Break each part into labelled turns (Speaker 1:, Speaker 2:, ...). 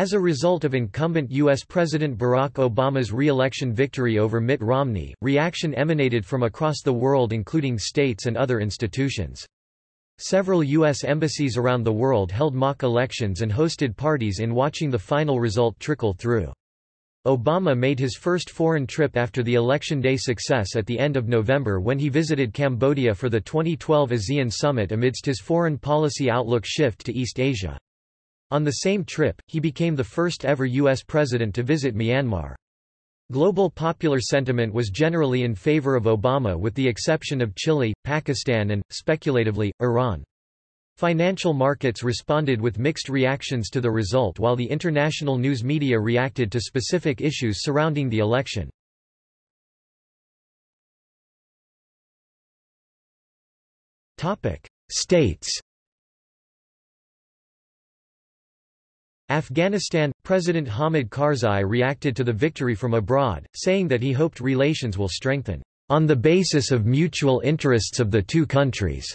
Speaker 1: As a result of incumbent U.S. President Barack Obama's re-election victory over Mitt Romney, reaction emanated from across the world including states and other institutions. Several U.S. embassies around the world held mock elections and hosted parties in watching the final result trickle through. Obama made his first foreign trip after the election day success at the end of November when he visited Cambodia for the 2012 ASEAN summit amidst his foreign policy outlook shift to East Asia. On the same trip, he became the first ever U.S. president to visit Myanmar. Global popular sentiment was generally in favor of Obama with the exception of Chile, Pakistan and, speculatively, Iran. Financial markets responded with mixed reactions to the result while the international news media reacted to specific issues surrounding the election. States Afghanistan – President Hamid Karzai reacted to the victory from abroad, saying that he hoped relations will strengthen, "...on the basis of mutual interests of the two countries."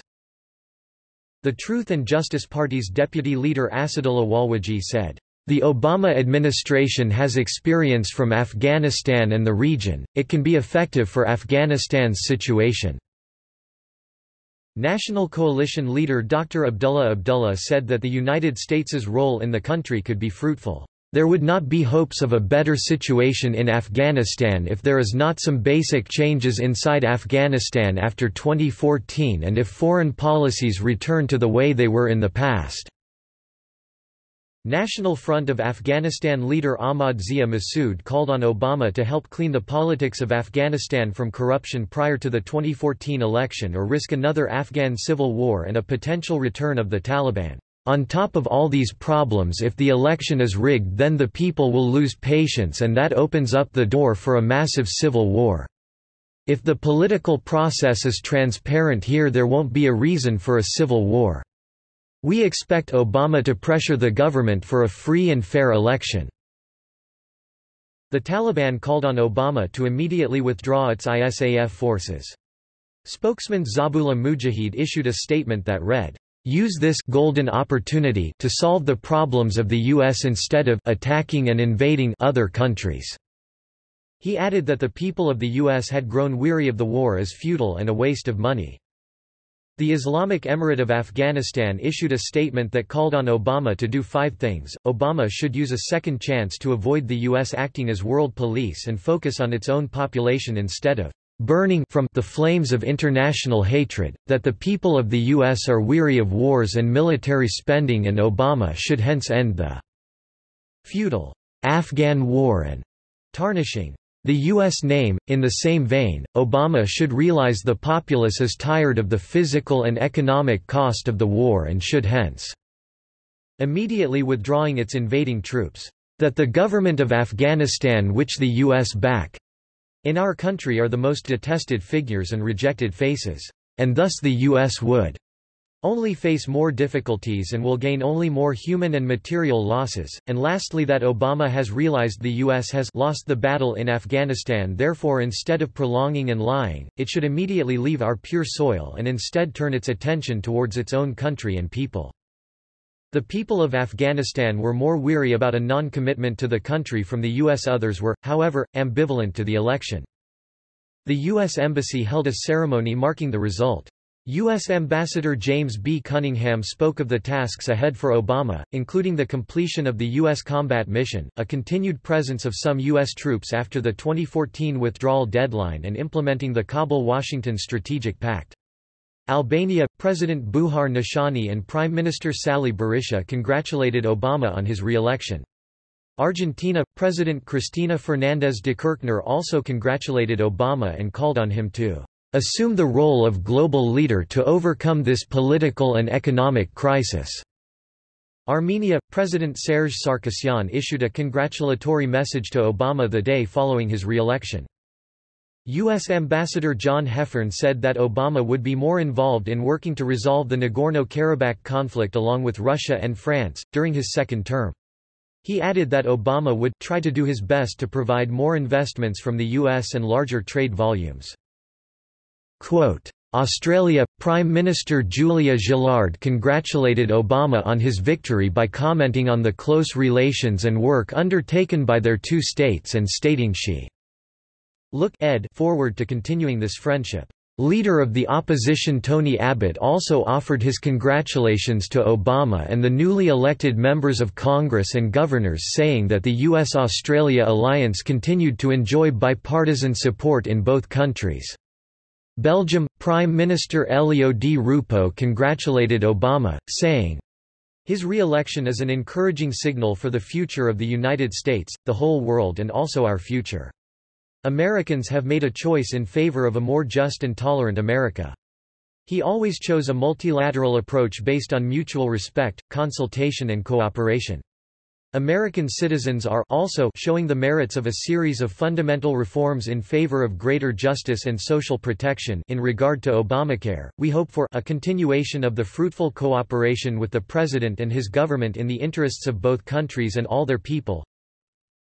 Speaker 1: The Truth and Justice Party's deputy leader Asadullah Walwaji said, the Obama administration has experience from Afghanistan and the region, it can be effective for Afghanistan's situation. National Coalition leader Dr. Abdullah Abdullah said that the United States's role in the country could be fruitful. There would not be hopes of a better situation in Afghanistan if there is not some basic changes inside Afghanistan after 2014 and if foreign policies return to the way they were in the past. National Front of Afghanistan leader Ahmad Zia Massoud called on Obama to help clean the politics of Afghanistan from corruption prior to the 2014 election or risk another Afghan civil war and a potential return of the Taliban. On top of all these problems if the election is rigged then the people will lose patience and that opens up the door for a massive civil war. If the political process is transparent here there won't be a reason for a civil war. We expect Obama to pressure the government for a free and fair election." The Taliban called on Obama to immediately withdraw its ISAF forces. Spokesman Zabihullah Mujahid issued a statement that read, use this golden opportunity to solve the problems of the U.S. instead of attacking and invading other countries." He added that the people of the U.S. had grown weary of the war as futile and a waste of money. The Islamic Emirate of Afghanistan issued a statement that called on Obama to do five things. Obama should use a second chance to avoid the U.S. acting as world police and focus on its own population instead of burning from the flames of international hatred, that the people of the U.S. are weary of wars and military spending and Obama should hence end the feudal Afghan war and tarnishing the U.S. name, in the same vein, Obama should realize the populace is tired of the physical and economic cost of the war and should hence immediately withdrawing its invading troops. That the government of Afghanistan which the U.S. back in our country are the most detested figures and rejected faces, and thus the U.S. would only face more difficulties and will gain only more human and material losses, and lastly that Obama has realized the U.S. has lost the battle in Afghanistan therefore instead of prolonging and lying, it should immediately leave our pure soil and instead turn its attention towards its own country and people. The people of Afghanistan were more weary about a non-commitment to the country from the U.S. Others were, however, ambivalent to the election. The U.S. Embassy held a ceremony marking the result. U.S. Ambassador James B. Cunningham spoke of the tasks ahead for Obama, including the completion of the U.S. combat mission, a continued presence of some U.S. troops after the 2014 withdrawal deadline and implementing the Kabul-Washington Strategic Pact. Albania, President Bujar Nishani and Prime Minister Sali Berisha congratulated Obama on his re-election. Argentina, President Cristina Fernández de Kirchner also congratulated Obama and called on him to assume the role of global leader to overcome this political and economic crisis." Armenia, President Serge Sarkisyan issued a congratulatory message to Obama the day following his re-election. U.S. Ambassador John Heffern said that Obama would be more involved in working to resolve the Nagorno-Karabakh conflict along with Russia and France, during his second term. He added that Obama would try to do his best to provide more investments from the U.S. and larger trade volumes. Quote, Australia, Prime Minister Julia Gillard congratulated Obama on his victory by commenting on the close relations and work undertaken by their two states and stating she look ed forward to continuing this friendship. Leader of the opposition Tony Abbott also offered his congratulations to Obama and the newly elected members of Congress and governors saying that the U.S.-Australia alliance continued to enjoy bipartisan support in both countries. Belgium, Prime Minister Elio Di Rupo congratulated Obama, saying, his re-election is an encouraging signal for the future of the United States, the whole world and also our future. Americans have made a choice in favor of a more just and tolerant America. He always chose a multilateral approach based on mutual respect, consultation and cooperation. American citizens are also showing the merits of a series of fundamental reforms in favor of greater justice and social protection in regard to Obamacare. We hope for a continuation of the fruitful cooperation with the President and his government in the interests of both countries and all their people.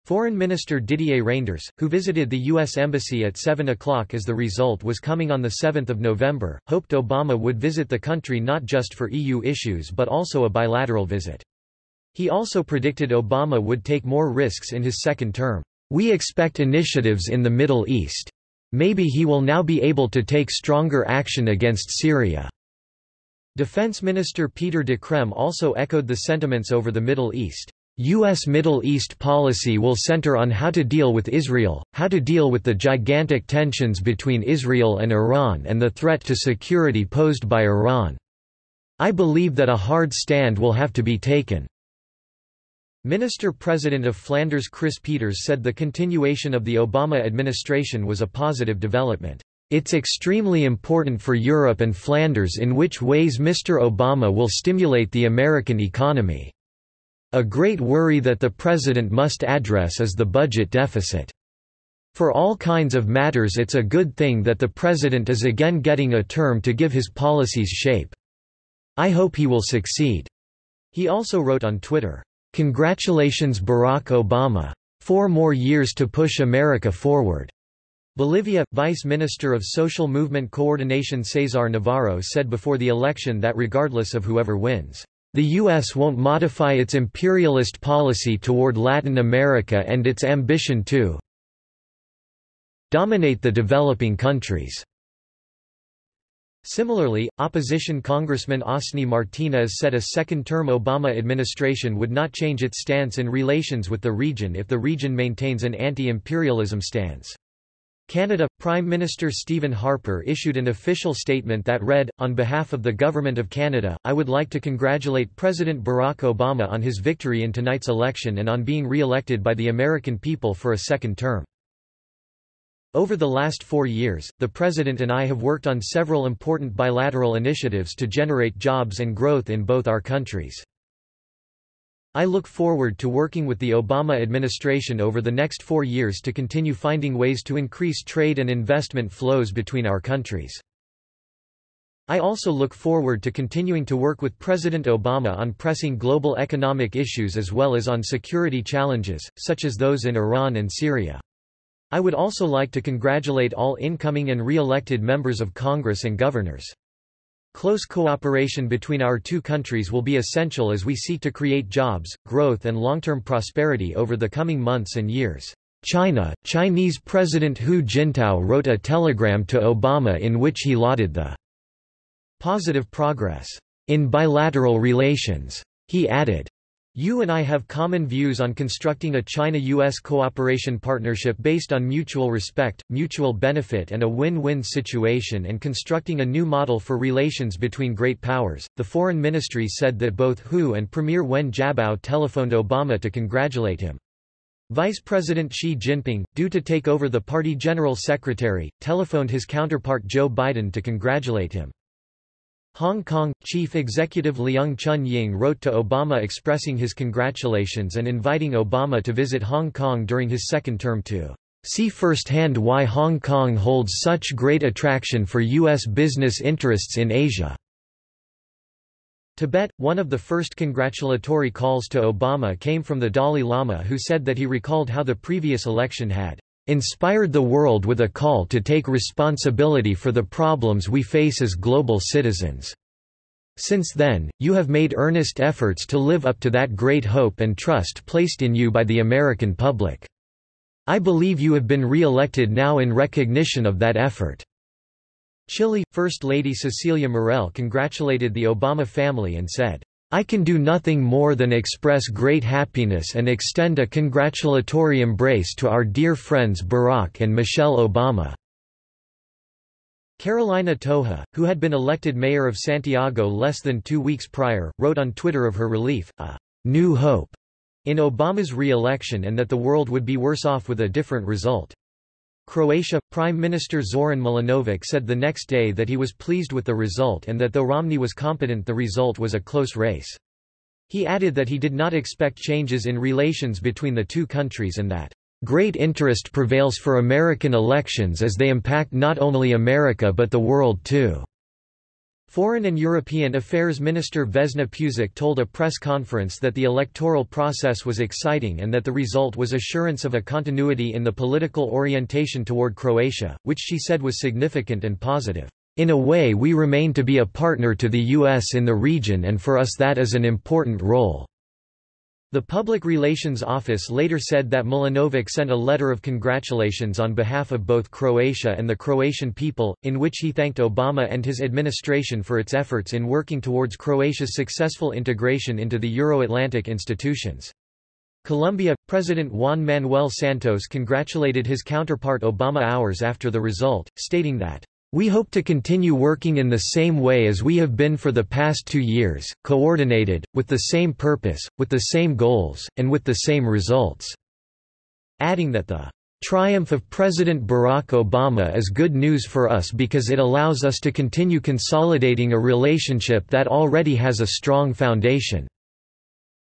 Speaker 1: Foreign Minister Didier Reynders, who visited the U.S. Embassy at 7 o'clock as the result was coming on 7 November, hoped Obama would visit the country not just for EU issues but also a bilateral visit. He also predicted Obama would take more risks in his second term. We expect initiatives in the Middle East. Maybe he will now be able to take stronger action against Syria. Defense Minister Peter De Crem also echoed the sentiments over the Middle East. U.S. Middle East policy will center on how to deal with Israel, how to deal with the gigantic tensions between Israel and Iran and the threat to security posed by Iran. I believe that a hard stand will have to be taken. Minister-President of Flanders Kris Peeters said the continuation of the Obama administration was a positive development. It's extremely important for Europe and Flanders in which ways Mr. Obama will stimulate the American economy. A great worry that the president must address is the budget deficit. For all kinds of matters it's a good thing that the president is again getting a term to give his policies shape. I hope he will succeed." He also wrote on Twitter, "'Congratulations Barack Obama. Four more years to push America forward.'" Bolivia, Vice Minister of Social Movement Coordination Cesar Navarro said before the election that regardless of whoever wins, the U.S. won't modify its imperialist policy toward Latin America and its ambition to dominate the developing countries. Similarly, opposition Congressman Osni Martinez said a second-term Obama administration would not change its stance in relations with the region if the region maintains an anti-imperialism stance. Canada Prime Minister Stephen Harper issued an official statement that read, On behalf of the Government of Canada, I would like to congratulate President Barack Obama on his victory in tonight's election and on being re-elected by the American people for a second term. Over the last four years, the President and I have worked on several important bilateral initiatives to generate jobs and growth in both our countries. I look forward to working with the Obama administration over the next four years to continue finding ways to increase trade and investment flows between our countries. I also look forward to continuing to work with President Obama on pressing global economic issues as well as on security challenges, such as those in Iran and Syria. I would also like to congratulate all incoming and re-elected members of Congress and governors. Close cooperation between our two countries will be essential as we seek to create jobs, growth and long-term prosperity over the coming months and years. China, Chinese President Hu Jintao wrote a telegram to Obama in which he lauded the positive progress in bilateral relations. He added, you and I have common views on constructing a China-US cooperation partnership based on mutual respect, mutual benefit and a win-win situation and constructing a new model for relations between great powers. The foreign ministry said that both Hu and Premier Wen Jiabao telephoned Obama to congratulate him. Vice President Xi Jinping, due to take over the party general secretary, telephoned his counterpart Joe Biden to congratulate him. Hong Kong, Chief Executive Leung Chun-ying wrote to Obama expressing his congratulations and inviting Obama to visit Hong Kong during his second term to see firsthand why Hong Kong holds such great attraction for U.S. business interests in Asia. Tibet, one of the first congratulatory calls to Obama came from the Dalai Lama who said that he recalled how the previous election had inspired the world with a call to take responsibility for the problems we face as global citizens. Since then, you have made earnest efforts to live up to that great hope and trust placed in you by the American public. I believe you have been re-elected now in recognition of that effort." Chile, First Lady Cecilia Morel congratulated the Obama family and said, I can do nothing more than express great happiness and extend a congratulatory embrace to our dear friends Barack and Michelle Obama." Carolina Tohá, who had been elected mayor of Santiago less than two weeks prior, wrote on Twitter of her relief, a new hope in Obama's re-election and that the world would be worse off with a different result. Croatia, Prime Minister Zoran Milanovic said the next day that he was pleased with the result and that though Romney was competent the result was a close race. He added that he did not expect changes in relations between the two countries and that, "...great interest prevails for American elections as they impact not only America but the world too." Foreign and European Affairs Minister Vesna Pusic told a press conference that the electoral process was exciting and that the result was assurance of a continuity in the political orientation toward Croatia, which she said was significant and positive. In a way we remain to be a partner to the U.S. in the region and for us that is an important role. The Public Relations Office later said that Milanovic sent a letter of congratulations on behalf of both Croatia and the Croatian people, in which he thanked Obama and his administration for its efforts in working towards Croatia's successful integration into the Euro-Atlantic institutions. Colombia, President Juan Manuel Santos congratulated his counterpart Obama hours after the result, stating that we hope to continue working in the same way as we have been for the past two years, coordinated, with the same purpose, with the same goals, and with the same results." Adding that the triumph of President Barack Obama is good news for us because it allows us to continue consolidating a relationship that already has a strong foundation."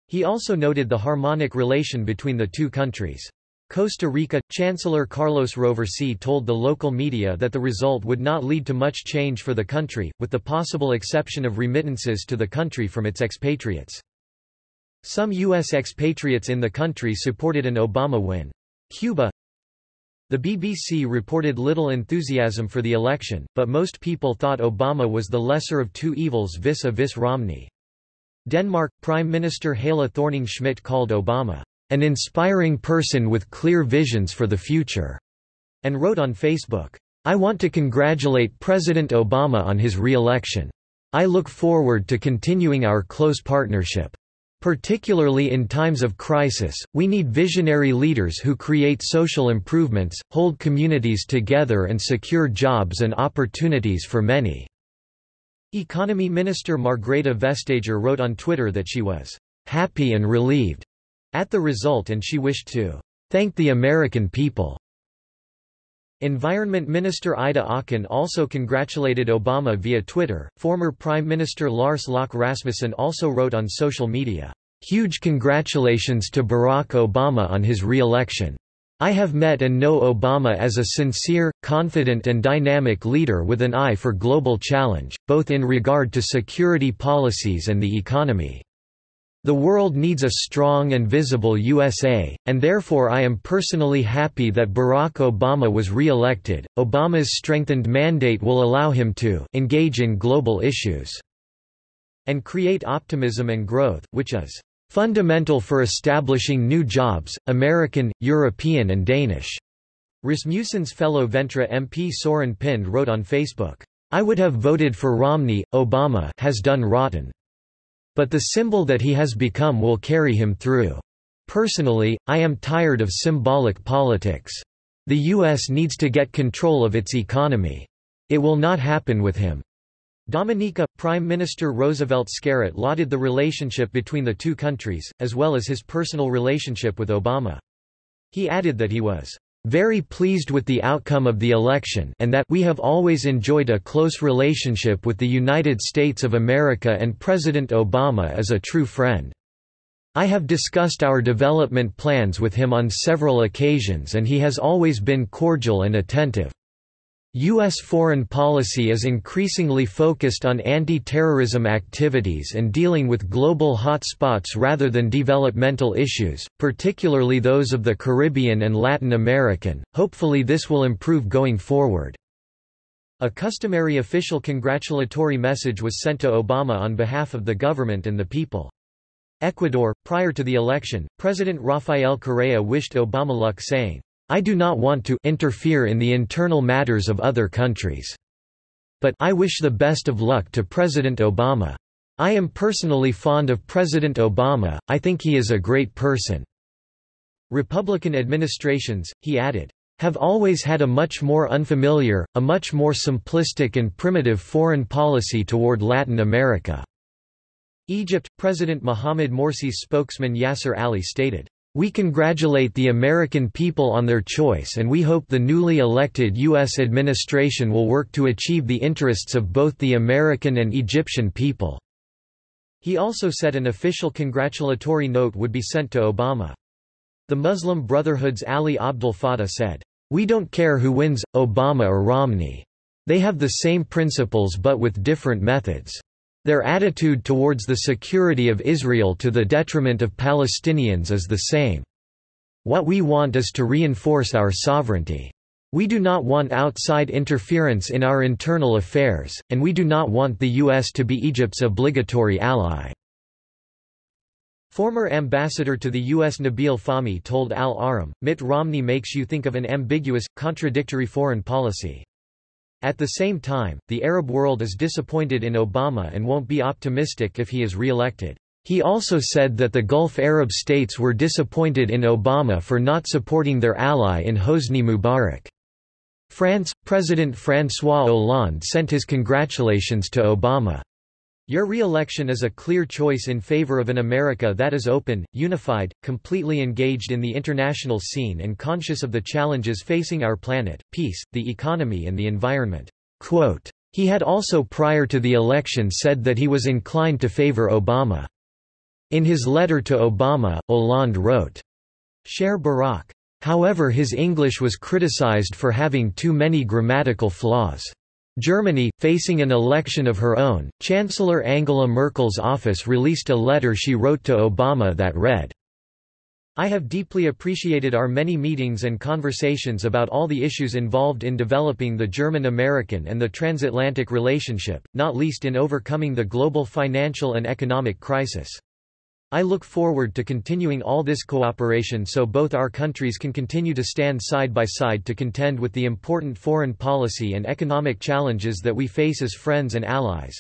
Speaker 1: He also noted the harmonic relation between the two countries. Costa Rica, Chancellor Carlos Roverssi told the local media that the result would not lead to much change for the country, with the possible exception of remittances to the country from its expatriates. Some U.S. expatriates in the country supported an Obama win. Cuba The BBC reported little enthusiasm for the election, but most people thought Obama was the lesser of two evils vis-a-vis -vis Romney. Denmark, Prime Minister Helle Thorning-Schmidt called Obama an inspiring person with clear visions for the future, and wrote on Facebook, I want to congratulate President Obama on his re-election. I look forward to continuing our close partnership. Particularly in times of crisis, we need visionary leaders who create social improvements, hold communities together and secure jobs and opportunities for many." Economy Minister Margrethe Vestager wrote on Twitter that she was "...happy and relieved." At the result and she wished to thank the American people. Environment Minister Ida Auken also congratulated Obama via Twitter. Former Prime Minister Lars Løkke Rasmussen also wrote on social media, Huge congratulations to Barack Obama on his re-election. I have met and know Obama as a sincere, confident and dynamic leader with an eye for global challenge, both in regard to security policies and the economy. The world needs a strong and visible USA, and therefore I am personally happy that Barack Obama was re-elected. Obama's strengthened mandate will allow him to engage in global issues and create optimism and growth, which is fundamental for establishing new jobs, American, European and Danish. Rasmussen's fellow Venstre MP Soren Pind wrote on Facebook, I would have voted for Romney, Obama has done rotten. But the symbol that he has become will carry him through. Personally, I am tired of symbolic politics. The U.S. needs to get control of its economy. It will not happen with him. Dominica, Prime Minister Roosevelt Skerrit lauded the relationship between the two countries, as well as his personal relationship with Obama. He added that he was very pleased with the outcome of the election and that we have always enjoyed a close relationship with the United States of America and President Obama is a true friend. I have discussed our development plans with him on several occasions and he has always been cordial and attentive. U.S. foreign policy is increasingly focused on anti-terrorism activities and dealing with global hotspots rather than developmental issues, particularly those of the Caribbean and Latin American. Hopefully this will improve going forward. A customary official congratulatory message was sent to Obama on behalf of the government and the people. Ecuador, prior to the election, President Rafael Correa wished Obama luck saying, I do not want to interfere in the internal matters of other countries. But I wish the best of luck to President Obama. I am personally fond of President Obama, I think he is a great person. Republican administrations, he added, have always had a much more unfamiliar, a much more simplistic and primitive foreign policy toward Latin America. Egypt, President Mohamed Morsi's spokesman Yasser Ali stated, we congratulate the American people on their choice and we hope the newly elected U.S. administration will work to achieve the interests of both the American and Egyptian people." He also said an official congratulatory note would be sent to Obama. The Muslim Brotherhood's Ali Abdel Fattah said, We don't care who wins, Obama or Romney. They have the same principles but with different methods. Their attitude towards the security of Israel to the detriment of Palestinians is the same. What we want is to reinforce our sovereignty. We do not want outside interference in our internal affairs, and we do not want the U.S. to be Egypt's obligatory ally. Former ambassador to the U.S. Nabil Fahmy told Al Ahram, Mitt Romney makes you think of an ambiguous, contradictory foreign policy. At the same time, the Arab world is disappointed in Obama and won't be optimistic if he is re-elected. He also said that the Gulf Arab states were disappointed in Obama for not supporting their ally in Hosni Mubarak. France, President François Hollande sent his congratulations to Obama. Your re-election is a clear choice in favor of an America that is open, unified, completely engaged in the international scene and conscious of the challenges facing our planet, peace, the economy and the environment." Quote, he had also prior to the election said that he was inclined to favor Obama. In his letter to Obama, Hollande wrote, Cher Barack. However his English was criticized for having too many grammatical flaws. Germany, facing an election of her own, Chancellor Angela Merkel's office released a letter she wrote to Obama that read, I have deeply appreciated our many meetings and conversations about all the issues involved in developing the German-American and the transatlantic relationship, not least in overcoming the global financial and economic crisis. I look forward to continuing all this cooperation so both our countries can continue to stand side by side to contend with the important foreign policy and economic challenges that we face as friends and allies.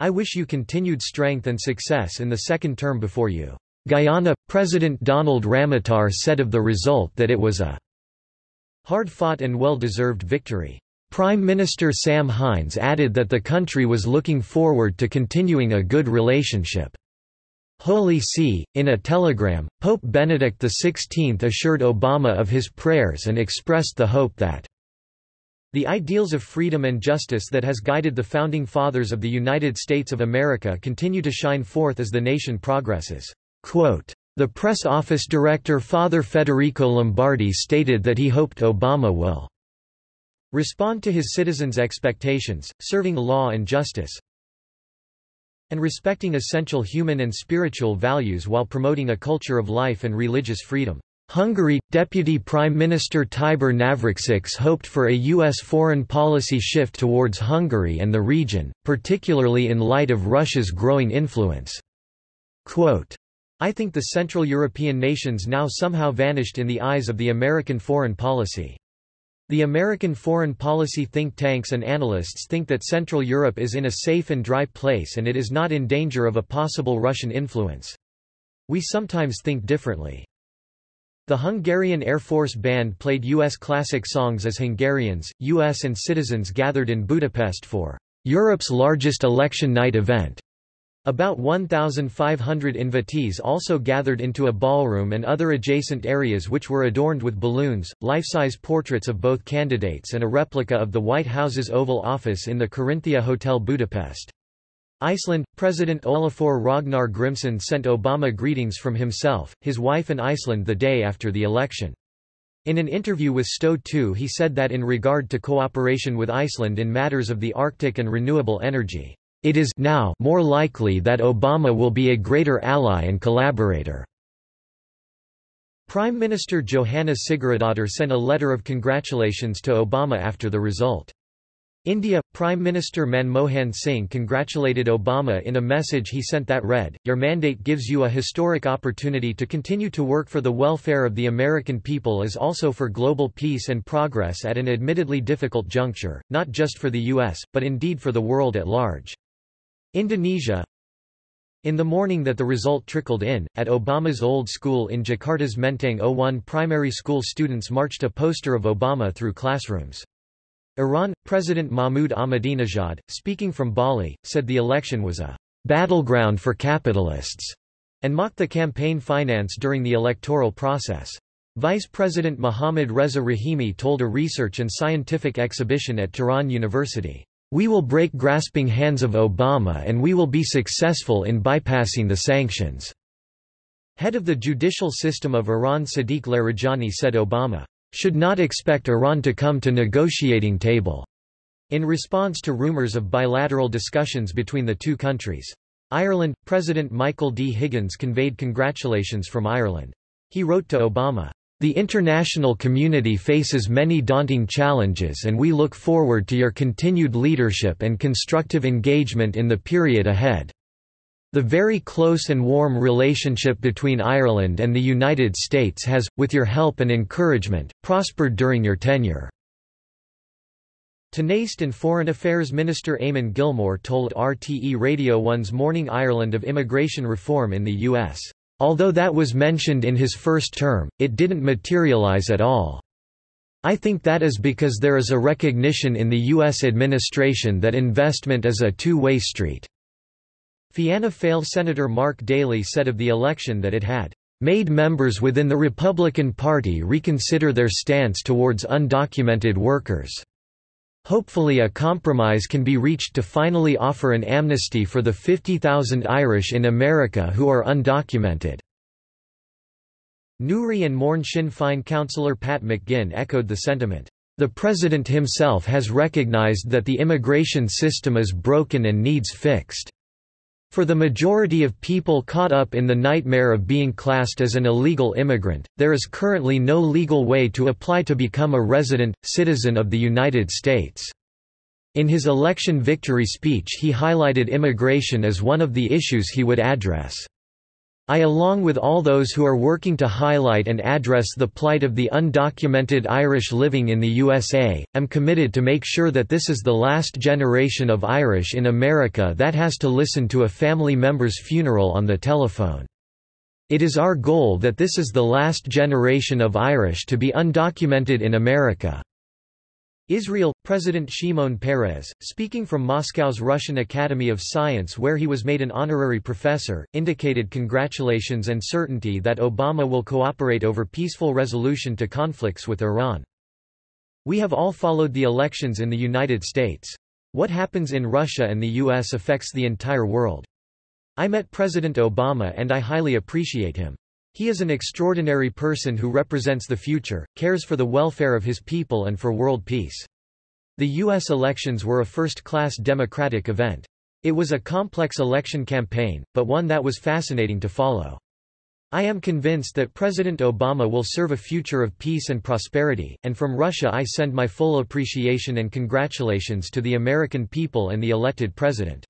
Speaker 1: I wish you continued strength and success in the second term before you. Guyana, President Donald Ramotar said of the result that it was a hard-fought and well-deserved victory. Prime Minister Sam Hinds added that the country was looking forward to continuing a good relationship. Holy See, in a telegram, Pope Benedict XVI assured Obama of his prayers and expressed the hope that the ideals of freedom and justice that has guided the founding fathers of the United States of America continue to shine forth as the nation progresses. Quote, the press office director Father Federico Lombardi stated that he hoped Obama will respond to his citizens' expectations, serving law and justice, and respecting essential human and spiritual values while promoting a culture of life and religious freedom. Hungary, Deputy Prime Minister Tibor Navracsics hoped for a U.S. foreign policy shift towards Hungary and the region, particularly in light of Russia's growing influence. Quote, I think the Central European nations now somehow vanished in the eyes of the American foreign policy. The American foreign policy think tanks and analysts think that Central Europe is in a safe and dry place and it is not in danger of a possible Russian influence. We sometimes think differently. The Hungarian Air Force Band played U.S. classic songs as Hungarians, U.S. and citizens gathered in Budapest for Europe's largest election night event. About 1,500 invitees also gathered into a ballroom and other adjacent areas which were adorned with balloons, life-size portraits of both candidates and a replica of the White House's Oval Office in the Corinthia Hotel Budapest. Iceland, President Olafur Ragnar Grimsson sent Obama greetings from himself, his wife and Iceland the day after the election. In an interview with Stöð 2 he said that in regard to cooperation with Iceland in matters of the Arctic and renewable energy, it is now more likely that Obama will be a greater ally and collaborator. Prime Minister Johanna Sigurðardóttir sent a letter of congratulations to Obama after the result. India, Prime Minister Manmohan Singh congratulated Obama in a message he sent that read, Your mandate gives you a historic opportunity to continue to work for the welfare of the American people as also for global peace and progress at an admittedly difficult juncture, not just for the U.S., but indeed for the world at large. Indonesia In the morning that the result trickled in, at Obama's old school in Jakarta's Menteng 01 primary school students marched a poster of Obama through classrooms. Iran, President Mahmoud Ahmadinejad, speaking from Bali, said the election was a battleground for capitalists and mocked the campaign finance during the electoral process. Vice President Mohammad Reza Rahimi told a research and scientific exhibition at Tehran University, "We will break grasping hands of Obama and we will be successful in bypassing the sanctions." Head of the judicial system of Iran Sadiq Larijani said Obama should not expect Iran to come to negotiating table, in response to rumors of bilateral discussions between the two countries. Ireland, President Michael D. Higgins conveyed congratulations from Ireland. He wrote to Obama, "...the international community faces many daunting challenges and we look forward to your continued leadership and constructive engagement in the period ahead." The very close and warm relationship between Ireland and the United States has, with your help and encouragement, prospered during your tenure. Tánaiste and Foreign Affairs Minister Eamon Gilmore told RTE Radio 1's Morning Ireland of immigration reform in the U.S. Although that was mentioned in his first term, it didn't materialize at all. I think that is because there is a recognition in the U.S. administration that investment is a two-way street. Fianna Fáil Senator Mark Daly said of the election that it had made members within the Republican Party reconsider their stance towards undocumented workers. Hopefully a compromise can be reached to finally offer an amnesty for the 50,000 Irish in America who are undocumented. Newry and Mourne Sinn Féin councillor Pat McGinn echoed the sentiment. The President himself has recognized that the immigration system is broken and needs fixed. For the majority of people caught up in the nightmare of being classed as an illegal immigrant, there is currently no legal way to apply to become a resident, citizen of the United States. In his election victory speech he highlighted immigration as one of the issues he would address. I along with all those who are working to highlight and address the plight of the undocumented Irish living in the USA, am committed to make sure that this is the last generation of Irish in America that has to listen to a family member's funeral on the telephone. It is our goal that this is the last generation of Irish to be undocumented in America. Israel, President Shimon Peres, speaking from Moscow's Russian Academy of Science where he was made an honorary professor, indicated congratulations and certainty that Obama will cooperate over peaceful resolution to conflicts with Iran. We have all followed the elections in the United States. What happens in Russia and the U.S. affects the entire world. I met President Obama and I highly appreciate him. He is an extraordinary person who represents the future, cares for the welfare of his people and for world peace. The U.S. elections were a first-class democratic event. It was a complex election campaign, but one that was fascinating to follow. I am convinced that President Obama will serve a future of peace and prosperity, and from Russia I send my full appreciation and congratulations to the American people and the elected president.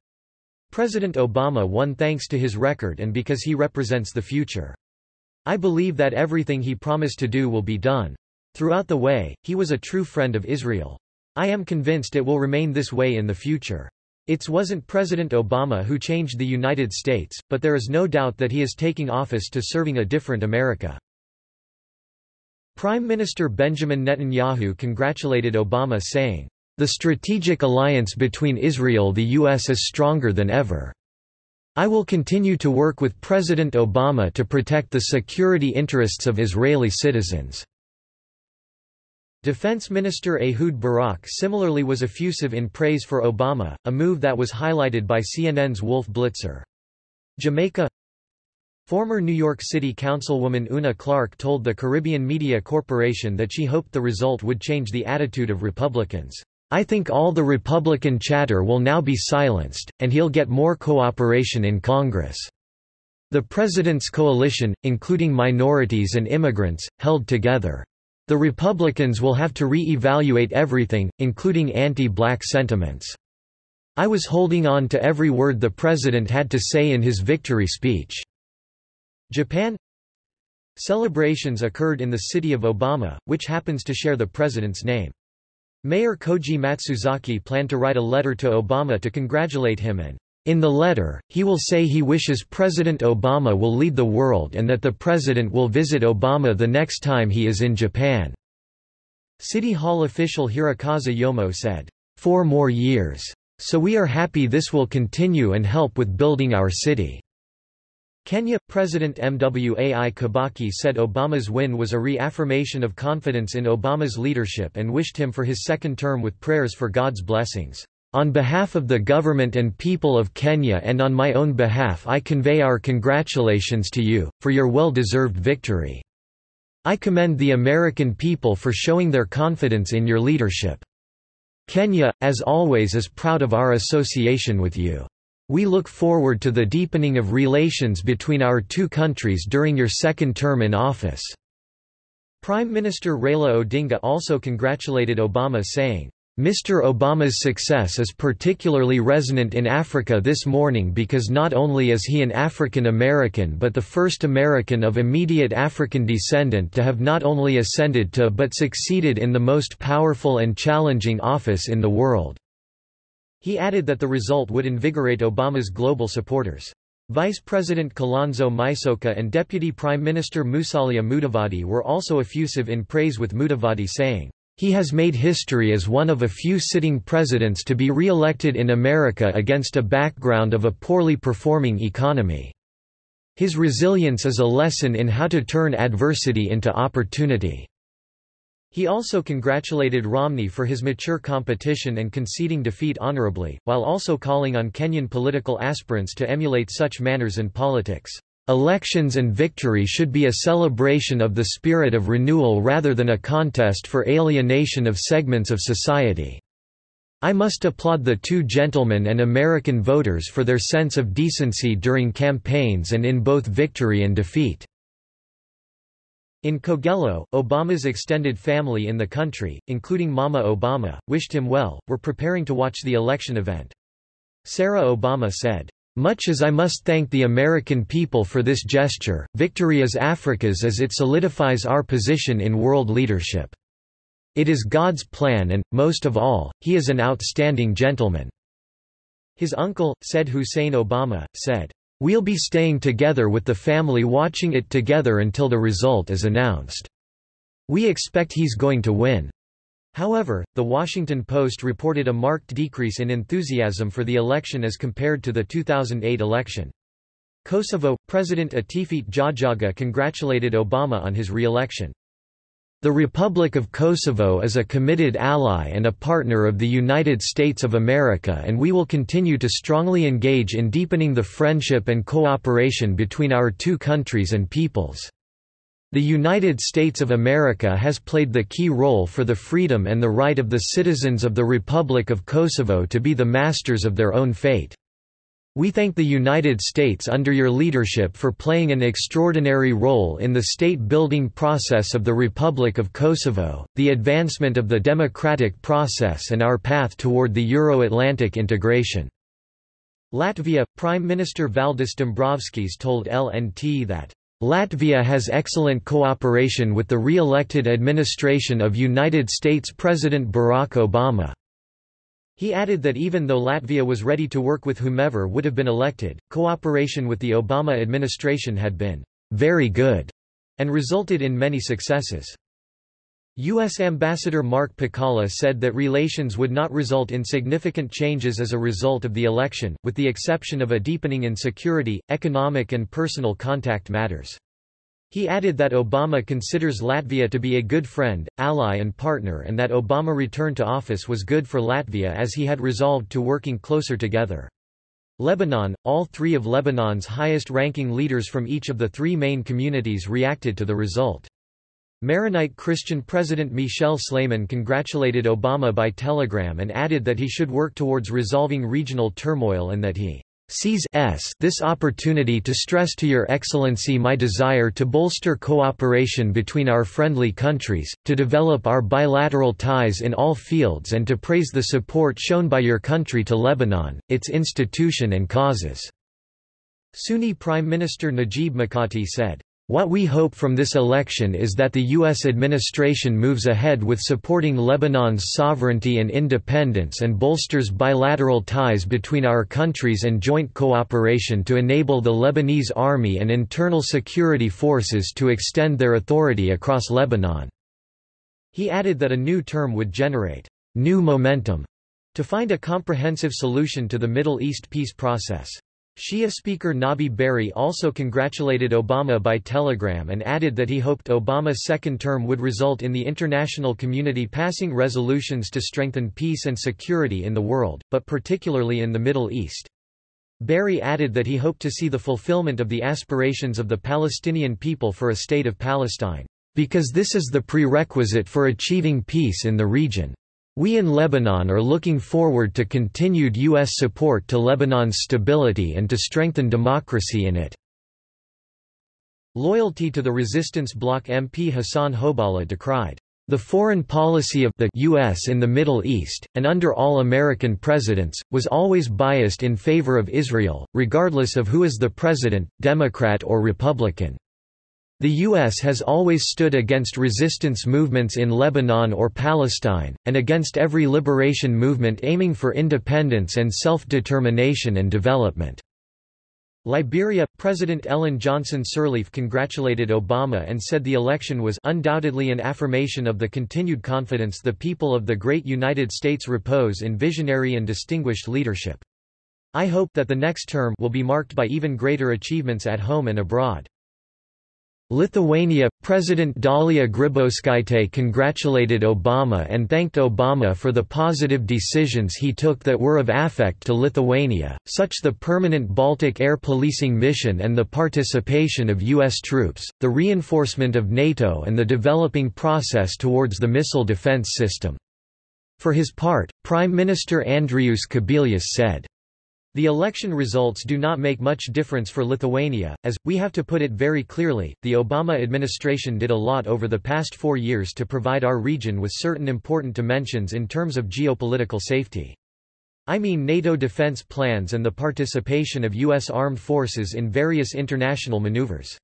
Speaker 1: President Obama won thanks to his record and because he represents the future. I believe that everything he promised to do will be done. Throughout the way, he was a true friend of Israel. I am convinced it will remain this way in the future. It wasn't President Obama who changed the United States, but there is no doubt that he is taking office to serving a different America. Prime Minister Benjamin Netanyahu congratulated Obama saying, The strategic alliance between Israel the U.S. is stronger than ever. I will continue to work with President Obama to protect the security interests of Israeli citizens." Defense Minister Ehud Barak similarly was effusive in praise for Obama, a move that was highlighted by CNN's Wolf Blitzer. Jamaica Former New York City Councilwoman Una Clark told the Caribbean Media Corporation that she hoped the result would change the attitude of Republicans. I think all the Republican chatter will now be silenced, and he'll get more cooperation in Congress. The president's coalition, including minorities and immigrants, held together. The Republicans will have to re-evaluate everything, including anti-black sentiments. I was holding on to every word the president had to say in his victory speech. Japan Celebrations occurred in the city of Obama, which happens to share the president's name. Mayor Koji Matsuzaki planned to write a letter to Obama to congratulate him and, in the letter, he will say he wishes President Obama will lead the world and that the president will visit Obama the next time he is in Japan. City Hall official Hirokazu Yomo said, Four more years. So we are happy this will continue and help with building our city. Kenya President Mwai Kibaki said Obama's win was a reaffirmation of confidence in Obama's leadership and wished him for his second term with prayers for God's blessings. On behalf of the government and people of Kenya and on my own behalf I convey our congratulations to you, for your well-deserved victory. I commend the American people for showing their confidence in your leadership. Kenya, as always is proud of our association with you. We look forward to the deepening of relations between our two countries during your second term in office." Prime Minister Raila Odinga also congratulated Obama saying, Mr. Obama's success is particularly resonant in Africa this morning because not only is he an African American but the first American of immediate African descendant to have not only ascended to but succeeded in the most powerful and challenging office in the world. He added that the result would invigorate Obama's global supporters. Vice President Kalonzo Musyoka and Deputy Prime Minister Musalia Mudavadi were also effusive in praise with Mudavadi saying, he has made history as one of a few sitting presidents to be re-elected in America against a background of a poorly performing economy. His resilience is a lesson in how to turn adversity into opportunity. He also congratulated Romney for his mature competition and conceding defeat honorably, while also calling on Kenyan political aspirants to emulate such manners in politics. Elections and victory should be a celebration of the spirit of renewal rather than a contest for alienation of segments of society. I must applaud the two gentlemen and American voters for their sense of decency during campaigns and in both victory and defeat. In Kogelo, Obama's extended family in the country, including Mama Obama, wished him well, were preparing to watch the election event. Sarah Obama said, much as I must thank the American people for this gesture, victory is Africa's as it solidifies our position in world leadership. It is God's plan and, most of all, he is an outstanding gentleman." His uncle, Said Hussein Obama, said, We'll be staying together with the family watching it together until the result is announced. We expect he's going to win. However, The Washington Post reported a marked decrease in enthusiasm for the election as compared to the 2008 election. Kosovo, President Atifete Jahjaga congratulated Obama on his re-election. The Republic of Kosovo is a committed ally and a partner of the United States of America and we will continue to strongly engage in deepening the friendship and cooperation between our two countries and peoples. The United States of America has played the key role for the freedom and the right of the citizens of the Republic of Kosovo to be the masters of their own fate. We thank the United States under your leadership for playing an extraordinary role in the state-building process of the Republic of Kosovo, the advancement of the democratic process and our path toward the Euro-Atlantic integration." Latvia – Prime Minister Valdis Dombrovskis told LNT that Latvia has excellent cooperation with the re-elected administration of United States President Barack Obama. He added that even though Latvia was ready to work with whomever would have been elected, cooperation with the Obama administration had been very good and resulted in many successes. U.S. Ambassador Mark Pekala said that relations would not result in significant changes as a result of the election, with the exception of a deepening in security, economic and personal contact matters. He added that Obama considers Latvia to be a good friend, ally and partner and that Obama return to office was good for Latvia as he had resolved to working closer together. Lebanon, all three of Lebanon's highest-ranking leaders from each of the three main communities reacted to the result. Maronite Christian President Michel Sleiman congratulated Obama by telegram and added that he should work towards resolving regional turmoil and that he sees this opportunity to stress to Your Excellency my desire to bolster cooperation between our friendly countries, to develop our bilateral ties in all fields and to praise the support shown by your country to Lebanon, its institution and causes." Sunni Prime Minister Najib Mikati said, what we hope from this election is that the U.S. administration moves ahead with supporting Lebanon's sovereignty and independence and bolsters bilateral ties between our countries and joint cooperation to enable the Lebanese army and internal security forces to extend their authority across Lebanon." He added that a new term would generate new momentum to find a comprehensive solution to the Middle East peace process. Shia Speaker Nabi Berri also congratulated Obama by telegram and added that he hoped Obama's second term would result in the international community passing resolutions to strengthen peace and security in the world, but particularly in the Middle East. Berri added that he hoped to see the fulfillment of the aspirations of the Palestinian people for a state of Palestine, because this is the prerequisite for achieving peace in the region. We in Lebanon are looking forward to continued U.S. support to Lebanon's stability and to strengthen democracy in it. Loyalty to the resistance bloc MP Hassan Hoballah decried the foreign policy of the U.S. in the Middle East, and under all American presidents, was always biased in favor of Israel, regardless of who is the president, Democrat or Republican. The U.S. has always stood against resistance movements in Lebanon or Palestine, and against every liberation movement aiming for independence and self-determination and development. Liberia – President Ellen Johnson Sirleaf congratulated Obama and said the election was undoubtedly an affirmation of the continued confidence the people of the great United States repose in visionary and distinguished leadership. I hope that the next term will be marked by even greater achievements at home and abroad. Lithuania – President Dalia Grybauskaitė congratulated Obama and thanked Obama for the positive decisions he took that were of affect to Lithuania, such the permanent Baltic air policing mission and the participation of U.S. troops, the reinforcement of NATO and the developing process towards the missile defense system. For his part, Prime Minister Andrius Kubilius said, the election results do not make much difference for Lithuania, as, we have to put it very clearly, the Obama administration did a lot over the past four years to provide our region with certain important dimensions in terms of geopolitical safety. I mean NATO defense plans and the participation of U.S. armed forces in various international maneuvers.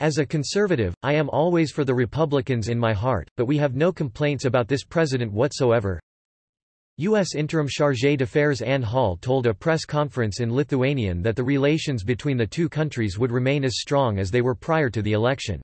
Speaker 1: As a conservative, I am always for the Republicans in my heart, but we have no complaints about this president whatsoever. U.S. Interim Chargé d'Affaires Anne Hall told a press conference in Lithuanian that the relations between the two countries would remain as strong as they were prior to the election.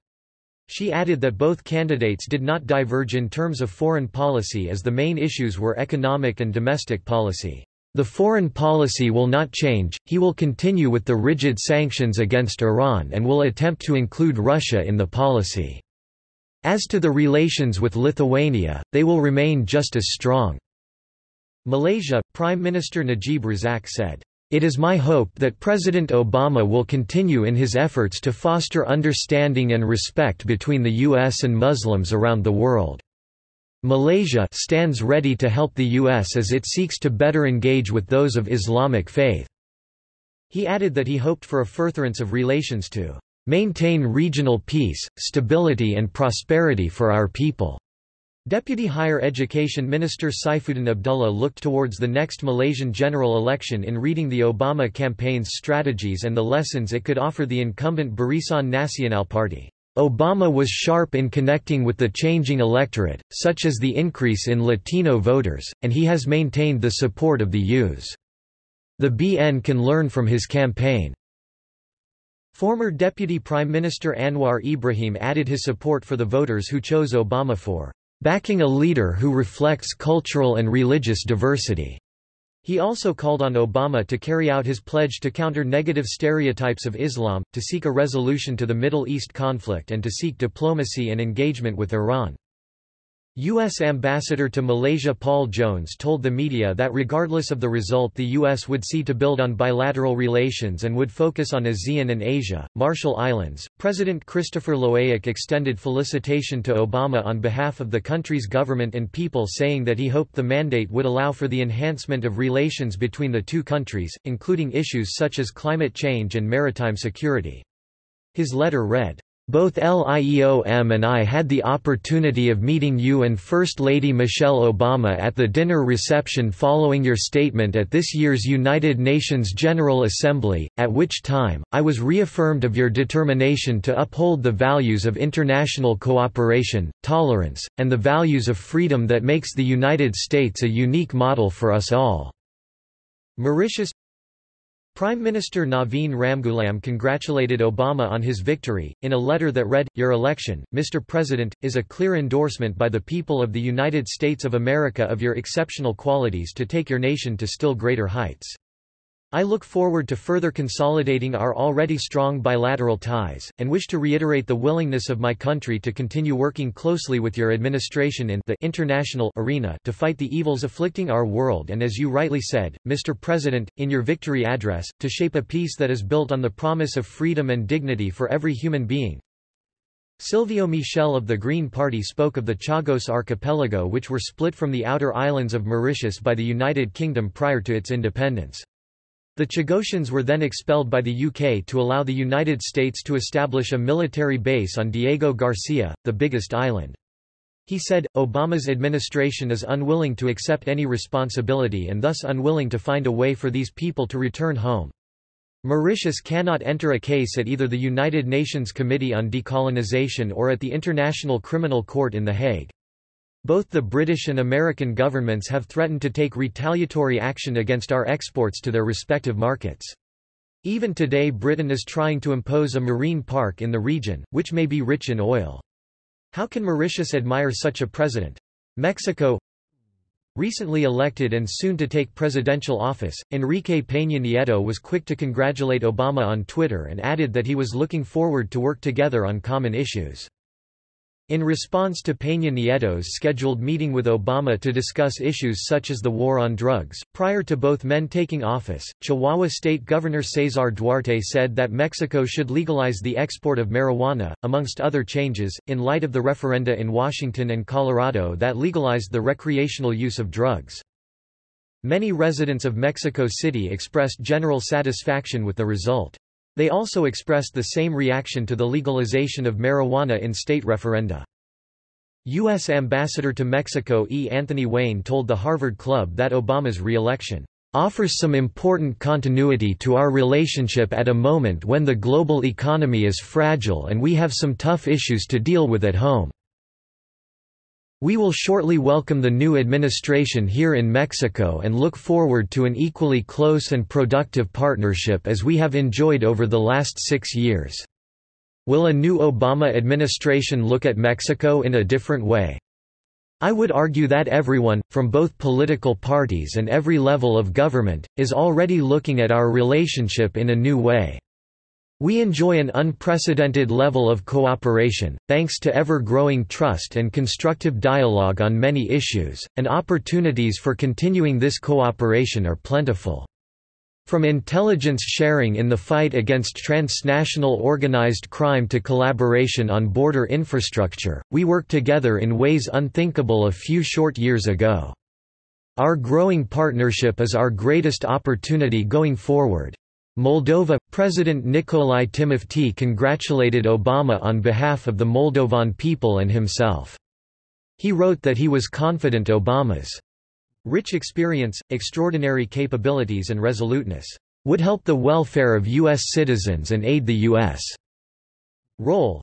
Speaker 1: She added that both candidates did not diverge in terms of foreign policy as the main issues were economic and domestic policy. The foreign policy will not change, he will continue with the rigid sanctions against Iran and will attempt to include Russia in the policy. As to the relations with Lithuania, they will remain just as strong. Malaysia, Prime Minister Najib Razak said, it is my hope that President Obama will continue in his efforts to foster understanding and respect between the U.S. and Muslims around the world. Malaysia stands ready to help the U.S. as it seeks to better engage with those of Islamic faith. He added that he hoped for a furtherance of relations to maintain regional peace, stability and prosperity for our people. Deputy Higher Education Minister Saifuddin Abdullah looked towards the next Malaysian general election in reading the Obama campaign's strategies and the lessons it could offer the incumbent Barisan Nasional Party. Obama was sharp in connecting with the changing electorate, such as the increase in Latino voters, and he has maintained the support of the youths. The BN can learn from his campaign. Former Deputy Prime Minister Anwar Ibrahim added his support for the voters who chose Obama for backing a leader who reflects cultural and religious diversity. He also called on Obama to carry out his pledge to counter negative stereotypes of Islam, to seek a resolution to the Middle East conflict and to seek diplomacy and engagement with Iran. U.S. Ambassador to Malaysia Paul Jones told the media that regardless of the result the U.S. would see to build on bilateral relations and would focus on ASEAN and Asia, Marshall Islands. President Christopher Loeak extended felicitation to Obama on behalf of the country's government and people saying that he hoped the mandate would allow for the enhancement of relations between the two countries, including issues such as climate change and maritime security. His letter read, both LIEOM and I had the opportunity of meeting you and First Lady Michelle Obama at the dinner reception following your statement at this year's United Nations General Assembly, at which time, I was reaffirmed of your determination to uphold the values of international cooperation, tolerance, and the values of freedom that makes the United States a unique model for us all. Mauritius Prime Minister Navin Ramgoolam congratulated Obama on his victory, in a letter that read, Your election, Mr. President, is a clear endorsement by the people of the United States of America of your exceptional qualities to take your nation to still greater heights. I look forward to further consolidating our already strong bilateral ties, and wish to reiterate the willingness of my country to continue working closely with your administration in the international arena to fight the evils afflicting our world and as you rightly said, Mr. President, in your victory address, to shape a peace that is built on the promise of freedom and dignity for every human being. Silvio Michel of the Green Party spoke of the Chagos archipelago which were split from the outer islands of Mauritius by the United Kingdom prior to its independence. The Chagosians were then expelled by the UK to allow the United States to establish a military base on Diego Garcia, the biggest island. He said, Obama's administration is unwilling to accept any responsibility and thus unwilling to find a way for these people to return home. Mauritius cannot enter a case at either the United Nations Committee on Decolonization or at the International Criminal Court in The Hague. Both the British and American governments have threatened to take retaliatory action against our exports to their respective markets. Even today Britain is trying to impose a marine park in the region, which may be rich in oil. How can Mauritius admire such a president? Mexico Recently elected and soon to take presidential office, Enrique Peña Nieto was quick to congratulate Obama on Twitter and added that he was looking forward to work together on common issues. In response to Peña Nieto's scheduled meeting with Obama to discuss issues such as the war on drugs, prior to both men taking office, Chihuahua State Governor Cesar Duarte said that Mexico should legalize the export of marijuana, amongst other changes, in light of the referenda in Washington and Colorado that legalized the recreational use of drugs. Many residents of Mexico City expressed general satisfaction with the result. They also expressed the same reaction to the legalization of marijuana in state referenda. U.S. Ambassador to Mexico E. Anthony Wayne told the Harvard Club that Obama's re-election offers some important continuity to our relationship at a moment when the global economy is fragile and we have some tough issues to deal with at home. We will shortly welcome the new administration here in Mexico and look forward to an equally close and productive partnership as we have enjoyed over the last six years. Will a new Obama administration look at Mexico in a different way? I would argue that everyone, from both political parties and every level of government, is already looking at our relationship in a new way. We enjoy an unprecedented level of cooperation, thanks to ever-growing trust and constructive dialogue on many issues, and opportunities for continuing this cooperation are plentiful. From intelligence sharing in the fight against transnational organized crime to collaboration on border infrastructure, we work together in ways unthinkable a few short years ago. Our growing partnership is our greatest opportunity going forward. Moldova – President Nicolae Timofti congratulated Obama on behalf of the Moldovan people and himself. He wrote that he was confident Obama's rich experience, extraordinary capabilities and resoluteness would help the welfare of U.S. citizens and aid the U.S. role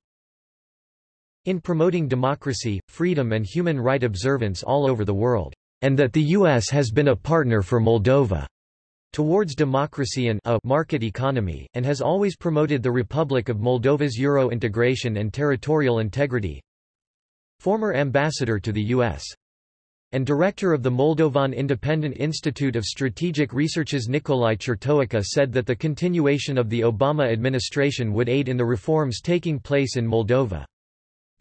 Speaker 1: in promoting democracy, freedom and human right observance all over the world, and that the U.S. has been a partner for Moldova towards democracy and a market economy, and has always promoted the Republic of Moldova's Euro integration and territorial integrity. Former ambassador to the U.S. and director of the Moldovan Independent Institute of Strategic Researches Nicolae Chirtoacă said that the continuation of the Obama administration would aid in the reforms taking place in Moldova.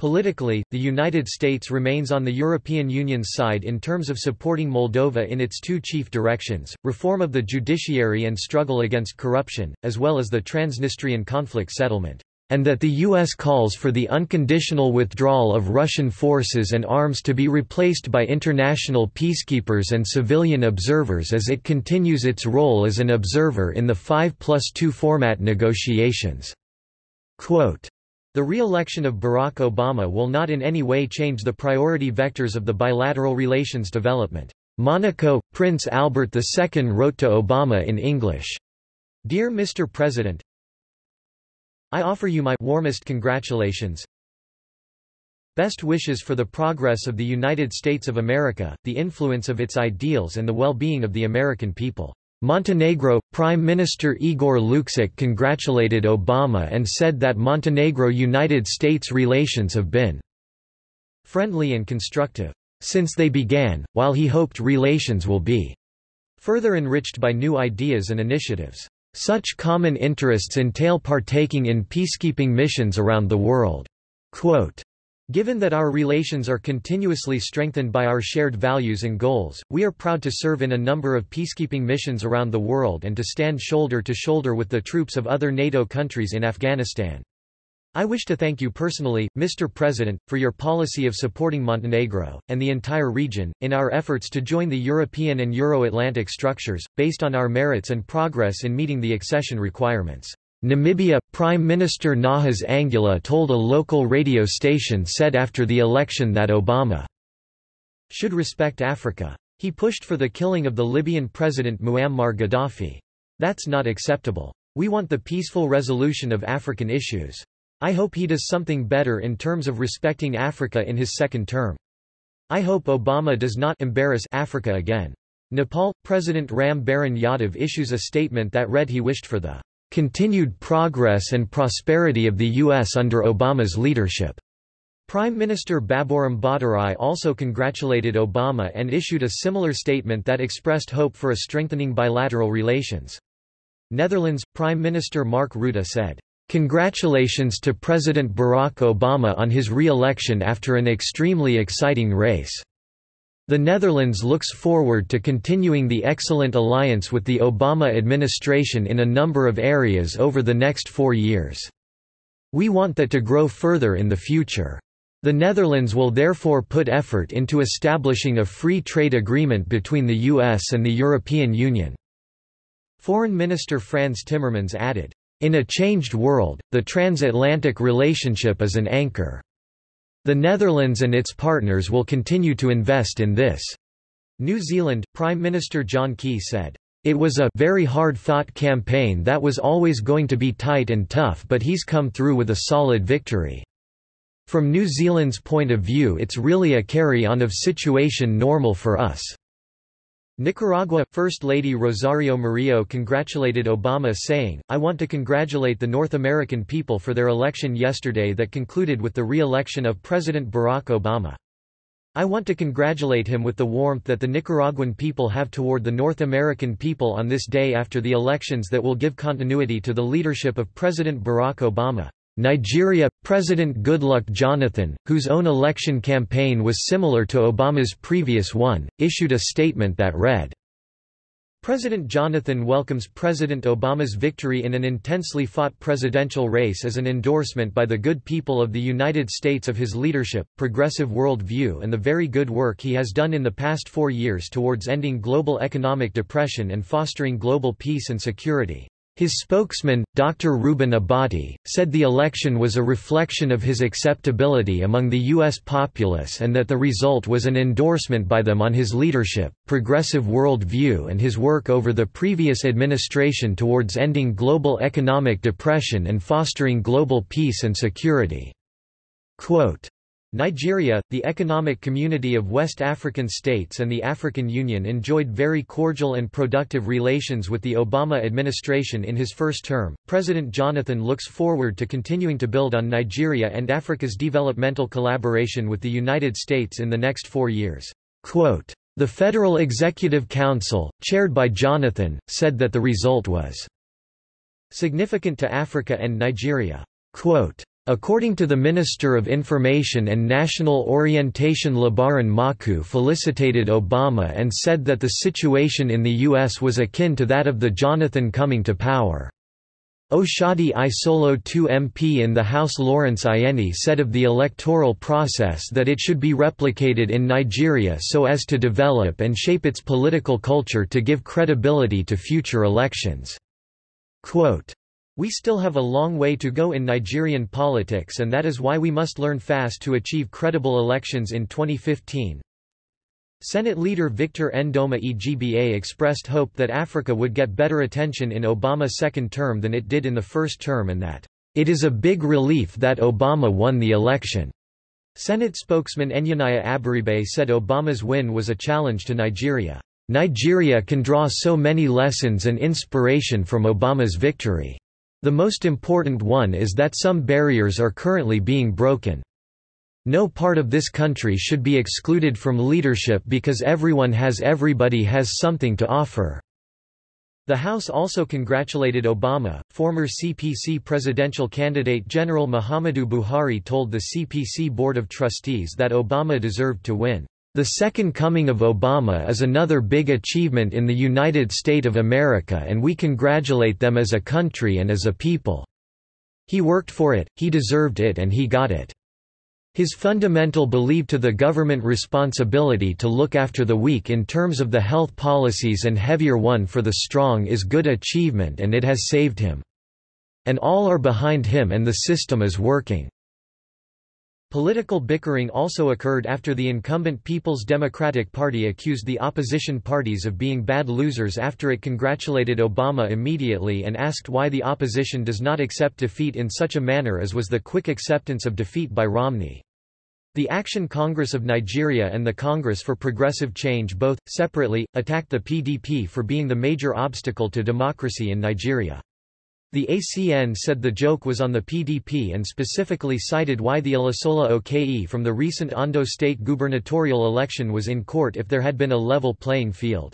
Speaker 1: Politically, the United States remains on the European Union's side in terms of supporting Moldova in its two chief directions, reform of the judiciary and struggle against corruption, as well as the Transnistrian conflict settlement, and that the U.S. calls for the unconditional withdrawal of Russian forces and arms to be replaced by international peacekeepers and civilian observers as it continues its role as an observer in the 5 plus 2 format negotiations. Quote, the re-election of Barack Obama will not in any way change the priority vectors of the bilateral relations development. Monaco, Prince Albert II wrote to Obama in English, Dear Mr. President, I offer you my warmest congratulations, best wishes for the progress of the United States of America, the influence of its ideals and the well-being of the American people. Montenegro, Prime Minister Igor Lukšić congratulated Obama and said that Montenegro-United States relations have been friendly and constructive since they began, while he hoped relations will be further enriched by new ideas and initiatives. Such common interests entail partaking in peacekeeping missions around the world. Quote, Given that our relations are continuously strengthened by our shared values and goals, we are proud to serve in a number of peacekeeping missions around the world and to stand shoulder to shoulder with the troops of other NATO countries in Afghanistan. I wish to thank you personally, Mr. President, for your policy of supporting Montenegro, and the entire region, in our efforts to join the European and Euro-Atlantic structures, based on our merits and progress in meeting the accession requirements. Namibia, Prime Minister Nahas Angula told a local radio station said after the election that Obama should respect Africa. He pushed for the killing of the Libyan president Muammar Gaddafi. That's not acceptable. We want the peaceful resolution of African issues. I hope he does something better in terms of respecting Africa in his second term. I hope Obama does not embarrass Africa again. Nepal, President Ram Baran Yadav issues a statement that read he wished for the continued progress and prosperity of the U.S. under Obama's leadership. Prime Minister Baburam Bhattarai also congratulated Obama and issued a similar statement that expressed hope for a strengthening bilateral relations. Netherlands, Prime Minister Mark Rutte said, Congratulations to President Barack Obama on his re-election after an extremely exciting race. The Netherlands looks forward to continuing the excellent alliance with the Obama administration in a number of areas over the next four years. We want that to grow further in the future. The Netherlands will therefore put effort into establishing a free trade agreement between the US and the European Union. Foreign Minister Frans Timmermans added, In a changed world, the transatlantic relationship is an anchor. The Netherlands and its partners will continue to invest in this. New Zealand, Prime Minister John Key said, It was a very hard-fought campaign that was always going to be tight and tough but he's come through with a solid victory. From New Zealand's point of view it's really a carry-on of situation normal for us. Nicaragua First Lady Rosario Murillo congratulated Obama saying, I want to congratulate the North American people for their election yesterday that concluded with the re-election of President Barack Obama. I want to congratulate him with the warmth that the Nicaraguan people have toward the North American people on this day after the elections that will give continuity to the leadership of President Barack Obama. Nigeria, President Goodluck Jonathan, whose own election campaign was similar to Obama's previous one, issued a statement that read, President Jonathan welcomes President Obama's victory in an intensely fought presidential race as an endorsement by the good people of the United States of his leadership, progressive world view and the very good work he has done in the past four years towards ending global economic depression and fostering global peace and security. His spokesman, Dr. Reuben Abati, said the election was a reflection of his acceptability among the U.S. populace and that the result was an endorsement by them on his leadership, progressive world view and his work over the previous administration towards ending global economic depression and fostering global peace and security. Quote, Nigeria, the Economic Community of West African States and the African Union enjoyed very cordial and productive relations with the Obama administration in his first term. President Jonathan looks forward to continuing to build on Nigeria and Africa's developmental collaboration with the United States in the next four years. Quote, the Federal Executive Council, chaired by Jonathan, said that the result was significant to Africa and Nigeria. Quote, According to the Minister of Information and National Orientation Labaran Maku felicitated Obama and said that the situation in the U.S. was akin to that of the Jonathan coming to power. Oshodi Isolo 2 MP in the House Lawrence Ayeni said of the electoral process that it should be replicated in Nigeria so as to develop and shape its political culture to give credibility to future elections. Quote, we still have a long way to go in Nigerian politics and that is why we must learn fast to achieve credible elections in 2015. Senate leader Victor Ndoma Egba expressed hope that Africa would get better attention in Obama's second term than it did in the first term and that, "...it is a big relief that Obama won the election." Senate spokesman Enyinnaya Abaribe said Obama's win was a challenge to Nigeria. Nigeria can draw so many lessons and inspiration from Obama's victory. The most important one is that some barriers are currently being broken. No part of this country should be excluded from leadership because everyone has everybody has something to offer. The House also congratulated Obama. Former CPC presidential candidate General Muhammadu Buhari told the CPC Board of Trustees that Obama deserved to win. The second coming of Obama is another big achievement in the United States of America and we congratulate them as a country and as a people. He worked for it, he deserved it and he got it. His fundamental belief to the government responsibility to look after the weak in terms of the health policies and heavier one for the strong is good achievement and it has saved him. And all are behind him and the system is working. Political bickering also occurred after the incumbent People's Democratic Party accused the opposition parties of being bad losers after it congratulated Obama immediately and asked why the opposition does not accept defeat in such a manner as was the quick acceptance of defeat by Romney. The Action Congress of Nigeria and the Congress for Progressive Change both, separately, attacked the PDP for being the major obstacle to democracy in Nigeria. The ACN said the joke was on the PDP and specifically cited why the Olusola Oke from the recent Ondo state gubernatorial election was in court if there had been a level playing field.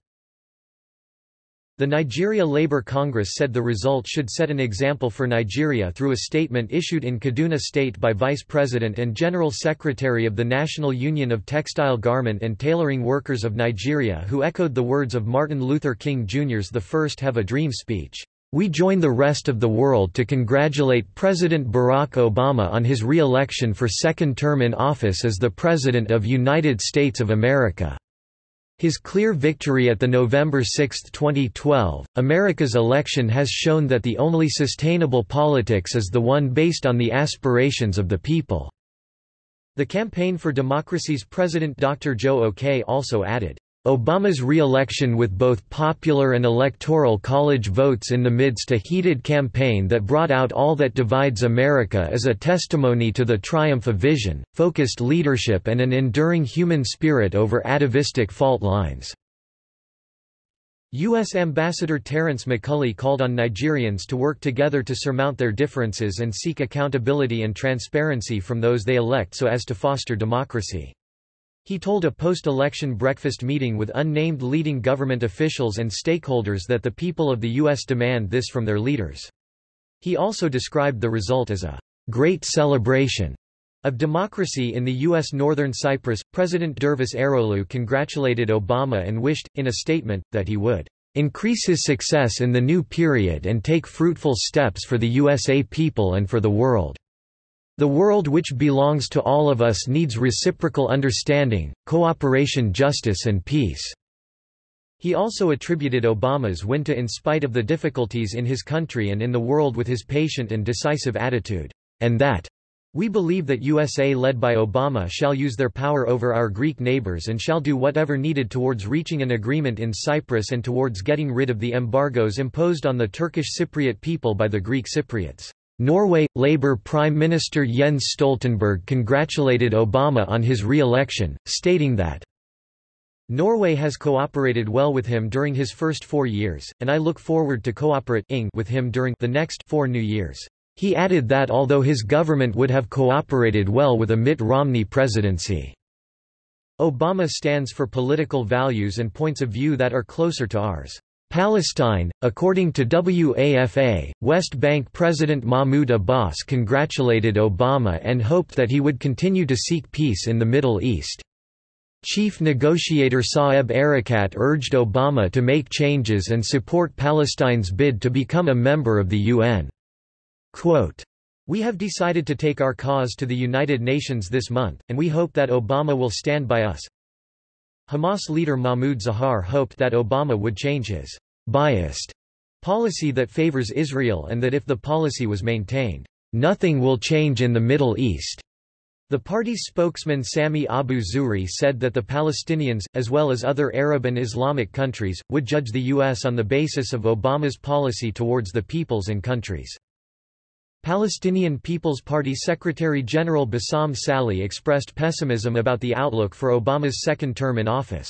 Speaker 1: The Nigeria Labour Congress said the result should set an example for Nigeria through a statement issued in Kaduna State by Vice President and General Secretary of the National Union of Textile Garment and Tailoring Workers of Nigeria who echoed the words of Martin Luther King Jr.'s The First Have a Dream speech. We join the rest of the world to congratulate President Barack Obama on his re-election for second term in office as the President of United States of America. His clear victory at the November 6, 2012, America's election has shown that the only sustainable politics is the one based on the aspirations of the people." The Campaign for Democracy's President Dr. Joe Okei also added, Obama's re-election with both popular and electoral college votes in the midst a heated campaign that brought out all that divides America is a testimony to the triumph of vision, focused leadership and an enduring human spirit over atavistic fault lines. U.S. Ambassador Terence McCulley called on Nigerians to work together to surmount their differences and seek accountability and transparency from those they elect so as to foster democracy. He told a post-election breakfast meeting with unnamed leading government officials and stakeholders that the people of the U.S. demand this from their leaders. He also described the result as a great celebration of democracy in the U.S. Northern Cyprus. President Dervis Eroğlu congratulated Obama and wished, in a statement, that he would increase his success in the new period and take fruitful steps for the USA people and for the world. The world which belongs to all of us needs reciprocal understanding, cooperation justice and peace." He also attributed Obama's win to in spite of the difficulties in his country and in the world with his patient and decisive attitude, and that we believe that USA led by Obama shall use their power over our Greek neighbors and shall do whatever needed towards reaching an agreement in Cyprus and towards getting rid of the embargoes imposed on the Turkish Cypriot people by the Greek Cypriots. Norway – Labour Prime Minister Jens Stoltenberg congratulated Obama on his re-election, stating that Norway has cooperated well with him during his first four years, and I look forward to cooperating with him during the next four new years. He added that although his government would have cooperated well with a Mitt Romney presidency, Obama stands for political values and points of view that are closer to ours. Palestine, according to WAFA, West Bank President Mahmoud Abbas congratulated Obama and hoped that he would continue to seek peace in the Middle East. Chief negotiator Saeb Erekat urged Obama to make changes and support Palestine's bid to become a member of the UN. Quote, we have decided to take our cause to the United Nations this month, and we hope that Obama will stand by us. Hamas leader Mahmoud Zahar hoped that Obama would change his biased policy that favors Israel and that if the policy was maintained, nothing will change in the Middle East. The party's spokesman Sami Abu Zuhri said that the Palestinians, as well as other Arab and Islamic countries, would judge the U.S. on the basis of Obama's policy towards the peoples and countries. Palestinian People's Party Secretary-General Bassam Salhi expressed pessimism about the outlook for Obama's second term in office.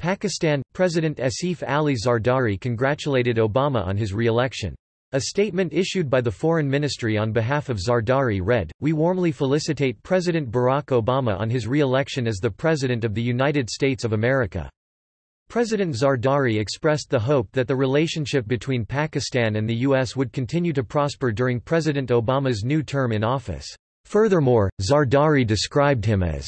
Speaker 1: Pakistan, President Asif Ali Zardari congratulated Obama on his re-election. A statement issued by the Foreign Ministry on behalf of Zardari read, We warmly felicitate President Barack Obama on his re-election as the President of the United States of America. President Zardari expressed the hope that the relationship between Pakistan and the U.S. would continue to prosper during President Obama's new term in office. Furthermore, Zardari described him as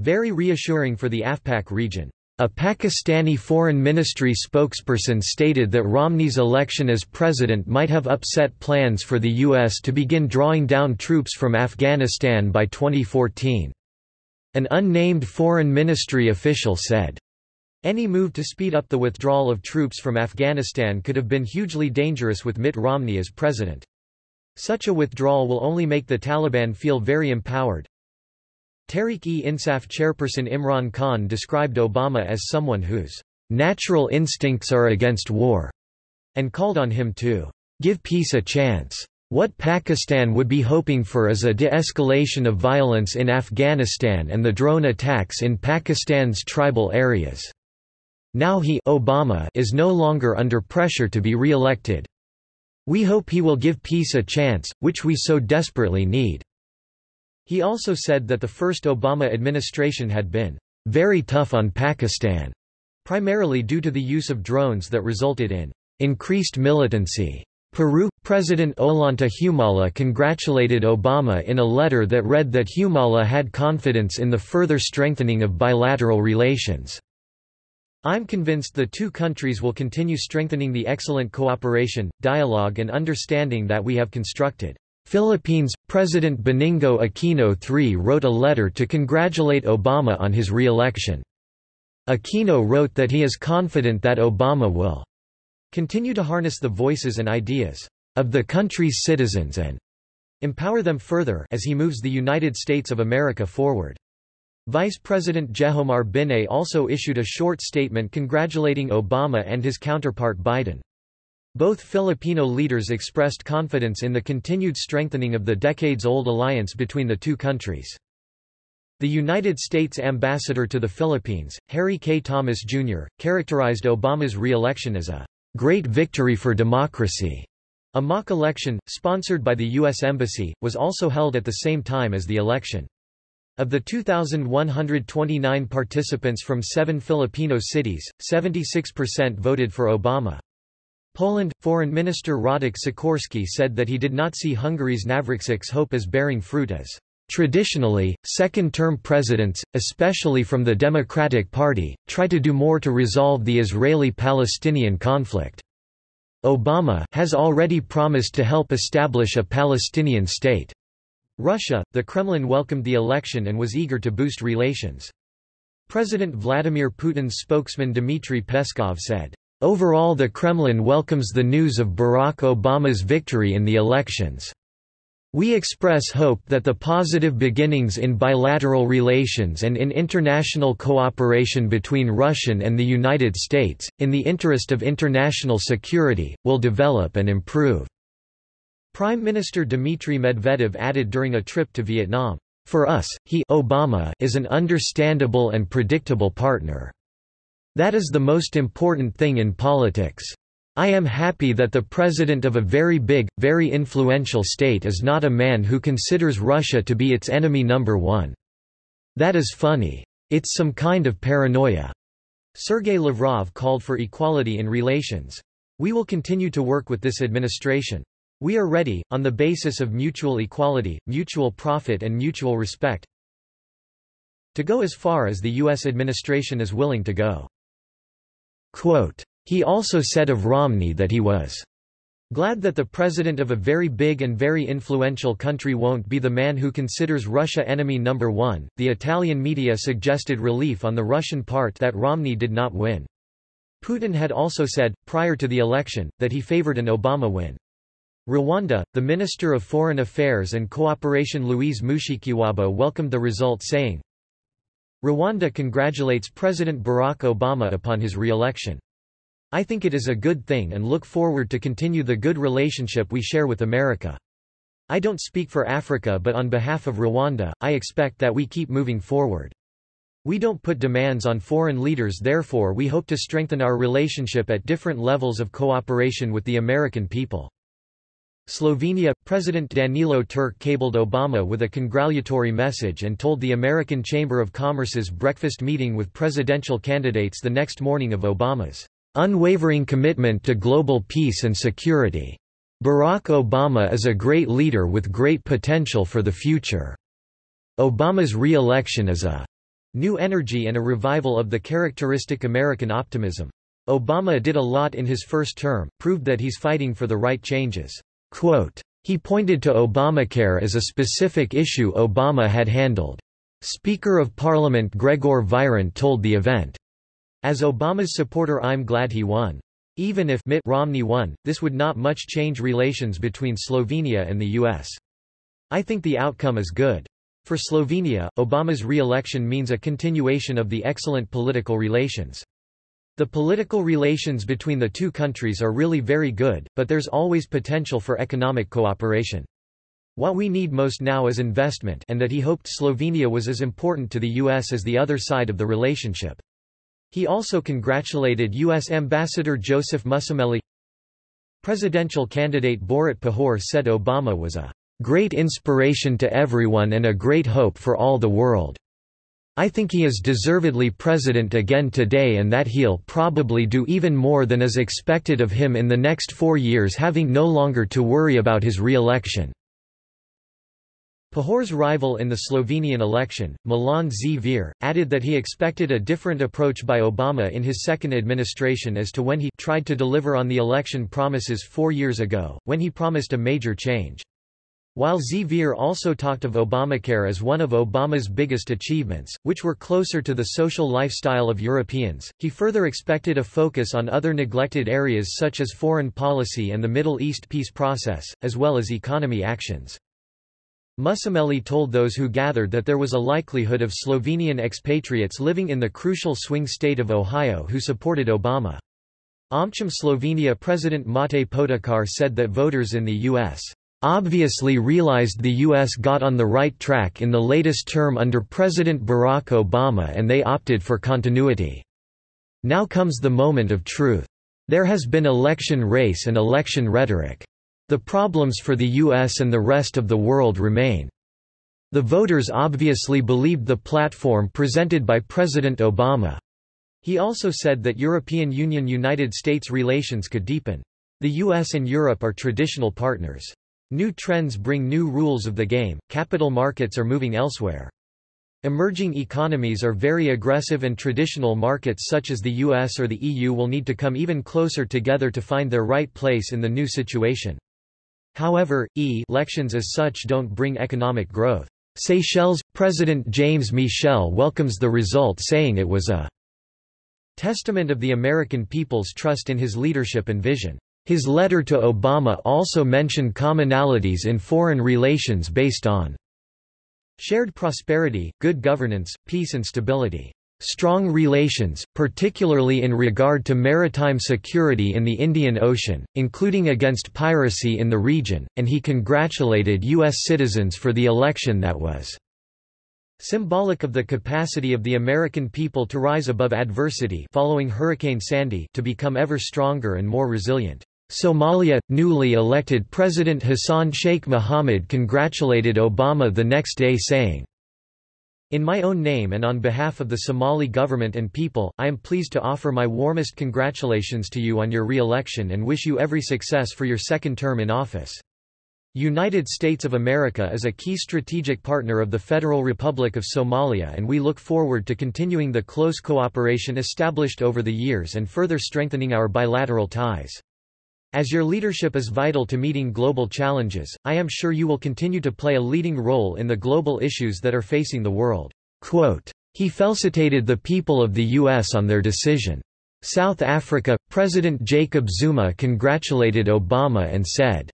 Speaker 1: very reassuring for the AfPak region. A Pakistani foreign ministry spokesperson stated that Romney's election as president might have upset plans for the U.S. to begin drawing down troops from Afghanistan by 2014. An unnamed foreign ministry official said, any move to speed up the withdrawal of troops from Afghanistan could have been hugely dangerous with Mitt Romney as president. Such a withdrawal will only make the Taliban feel very empowered. Tehreek-e-Insaf chairperson Imran Khan described Obama as someone whose natural instincts are against war, and called on him to give peace a chance. What Pakistan would be hoping for is a de-escalation of violence in Afghanistan and the drone attacks in Pakistan's tribal areas. Now he Obama is no longer under pressure to be re-elected. We hope he will give peace a chance, which we so desperately need." He also said that the first Obama administration had been very tough on Pakistan, primarily due to the use of drones that resulted in increased militancy. Peru President Ollanta Humala congratulated Obama in a letter that read that Humala had confidence in the further strengthening of bilateral relations. I'm convinced the two countries will continue strengthening the excellent cooperation, dialogue and understanding that we have constructed. Philippines President Benigno Aquino III wrote a letter to congratulate Obama on his re-election. Aquino wrote that he is confident that Obama will continue to harness the voices and ideas of the country's citizens and empower them further as he moves the United States of America forward. Vice President Jejomar Binay also issued a short statement congratulating Obama and his counterpart Biden. Both Filipino leaders expressed confidence in the continued strengthening of the decades-old alliance between the two countries. The United States ambassador to the Philippines, Harry K. Thomas, Jr., characterized Obama's re-election as a great victory for democracy. A mock election, sponsored by the U.S. Embassy, was also held at the same time as the election. Of the 2,129 participants from seven Filipino cities, 76% voted for Obama. Poland, Foreign Minister Radek Sikorski said that he did not see Hungary's Navracsics hope as bearing fruit as Traditionally, second-term presidents, especially from the Democratic Party, try to do more to resolve the Israeli-Palestinian conflict. Obama has already promised to help establish a Palestinian state. Russia, the Kremlin welcomed the election and was eager to boost relations. President Vladimir Putin's spokesman Dmitry Peskov said, Overall the Kremlin welcomes the news of Barack Obama's victory in the elections. We express hope that the positive beginnings in bilateral relations and in international cooperation between Russian and the United States, in the interest of international security, will develop and improve. Prime Minister Dmitry Medvedev added during a trip to Vietnam, For us, he Obama is an understandable and predictable partner. That is the most important thing in politics. I am happy that the president of a very big, very influential state is not a man who considers Russia to be its enemy number one. That is funny. It's some kind of paranoia. Sergei Lavrov called for equality in relations. We will continue to work with this administration. We are ready, on the basis of mutual equality, mutual profit and mutual respect, to go as far as the U.S. administration is willing to go. Quote, he also said of Romney that he was glad that the president of a very big and very influential country won't be the man who considers Russia enemy number one. The Italian media suggested relief on the Russian part that Romney did not win. Putin had also said, prior to the election, that he favored an Obama win. Rwanda, the Minister of Foreign Affairs and Cooperation Louise Mushikiwabo welcomed the result saying, Rwanda congratulates President Barack Obama upon his re-election. I think it is a good thing and look forward to continue the good relationship we share with America. I don't speak for Africa but on behalf of Rwanda, I expect that we keep moving forward. We don't put demands on foreign leaders therefore we hope to strengthen our relationship at different levels of cooperation with the American people. Slovenia – President Danilo Turk cabled Obama with a congratulatory message and told the American Chamber of Commerce's breakfast meeting with presidential candidates the next morning of Obama's unwavering commitment to global peace and security. Barack Obama is a great leader with great potential for the future. Obama's re-election is a New energy and a revival of the characteristic American optimism. Obama did a lot in his first term, proved that he's fighting for the right changes. Quote, he pointed to Obamacare as a specific issue Obama had handled. Speaker of Parliament Gregor Virant told the event. As Obama's supporter I'm glad he won. Even if Mitt Romney won, this would not much change relations between Slovenia and the U.S. I think the outcome is good. For Slovenia, Obama's re-election means a continuation of the excellent political relations. The political relations between the two countries are really very good, but there's always potential for economic cooperation. What we need most now is investment and that he hoped Slovenia was as important to the U.S. as the other side of the relationship. He also congratulated U.S. Ambassador Joseph Mussomeli. Presidential candidate Borut Pahor said Obama was a great inspiration to everyone and a great hope for all the world. I think he is deservedly president again today and that he'll probably do even more than is expected of him in the next four years having no longer to worry about his re-election. Pahor's rival in the Slovenian election, Milan Zver, added that he expected a different approach by Obama in his second administration as to when he tried to deliver on the election promises four years ago, when he promised a major change. While Zver also talked of Obamacare as one of Obama's biggest achievements, which were closer to the social lifestyle of Europeans, he further expected a focus on other neglected areas such as foreign policy and the Middle East peace process, as well as economy actions. Mussomeli told those who gathered that there was a likelihood of Slovenian expatriates living in the crucial swing state of Ohio who supported Obama. AmCham Slovenia President Mate Podakar said that voters in the U.S obviously realized the U.S. got on the right track in the latest term under President Barack Obama and they opted for continuity. Now comes the moment of truth. There has been election race and election rhetoric. The problems for the U.S. and the rest of the world remain. The voters obviously believed the platform presented by President Obama. He also said that European Union-United States relations could deepen. The US and Europe are traditional partners. New trends bring new rules of the game, capital markets are moving elsewhere. Emerging economies are very aggressive and traditional markets such as the US or the EU will need to come even closer together to find their right place in the new situation. However, elections as such don't bring economic growth. Seychelles President James Michel welcomes the result saying it was a testament of the American people's trust in his leadership and vision. His letter to Obama also mentioned commonalities in foreign relations based on shared prosperity, good governance, peace and stability. Strong relations, particularly in regard to maritime security in the Indian Ocean, including against piracy in the region, and he congratulated U.S. citizens for the election that was symbolic of the capacity of the American people to rise above adversity following Hurricane Sandy to become ever stronger and more resilient. Somalia – Newly elected President Hassan Sheikh Mohamud congratulated Obama the next day saying, In my own name and on behalf of the Somali government and people, I am pleased to offer my warmest congratulations to you on your re-election and wish you every success for your second term in office. United States of America is a key strategic partner of the Federal Republic of Somalia and we look forward to continuing the close cooperation established over the years and further strengthening our bilateral ties. As your leadership is vital to meeting global challenges, I am sure you will continue to play a leading role in the global issues that are facing the world. Quote, he felicitated the people of the U.S. on their decision. South Africa, President Jacob Zuma congratulated Obama and said,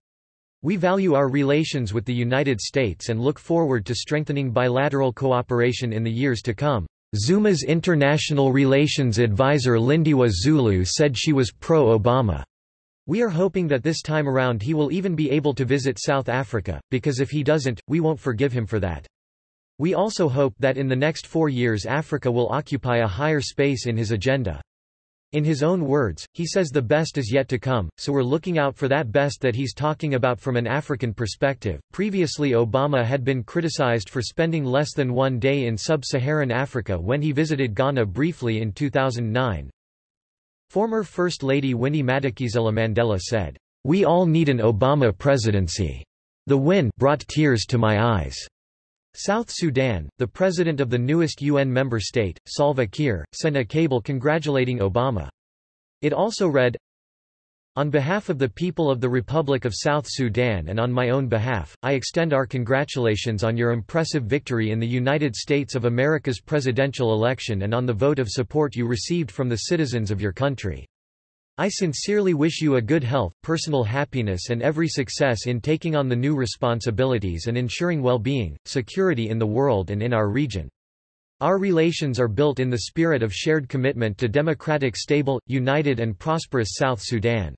Speaker 1: We value our relations with the United States and look forward to strengthening bilateral cooperation in the years to come. Zuma's international relations advisor Lindiwe Zulu said she was pro-Obama. We are hoping that this time around he will even be able to visit South Africa, because if he doesn't, we won't forgive him for that. We also hope that in the next four years Africa will occupy a higher space in his agenda. In his own words, he says the best is yet to come, so we're looking out for that best that he's talking about from an African perspective. Previously, Obama had been criticized for spending less than one day in sub Saharan Africa when he visited Ghana briefly in 2009, Former First Lady Winnie Madikizela Mandela said, We all need an Obama presidency. The win brought tears to my eyes. South Sudan, the president of the newest UN member state, Salva Kiir, sent a cable congratulating Obama. It also read, on behalf of the people of the Republic of South Sudan and on my own behalf, I extend our congratulations on your impressive victory in the United States of America's presidential election and on the vote of support you received from the citizens of your country. I sincerely wish you a good health, personal happiness and every success in taking on the new responsibilities and ensuring well-being, security in the world and in our region. Our relations are built in the spirit of shared commitment to democratic stable, united and prosperous South Sudan.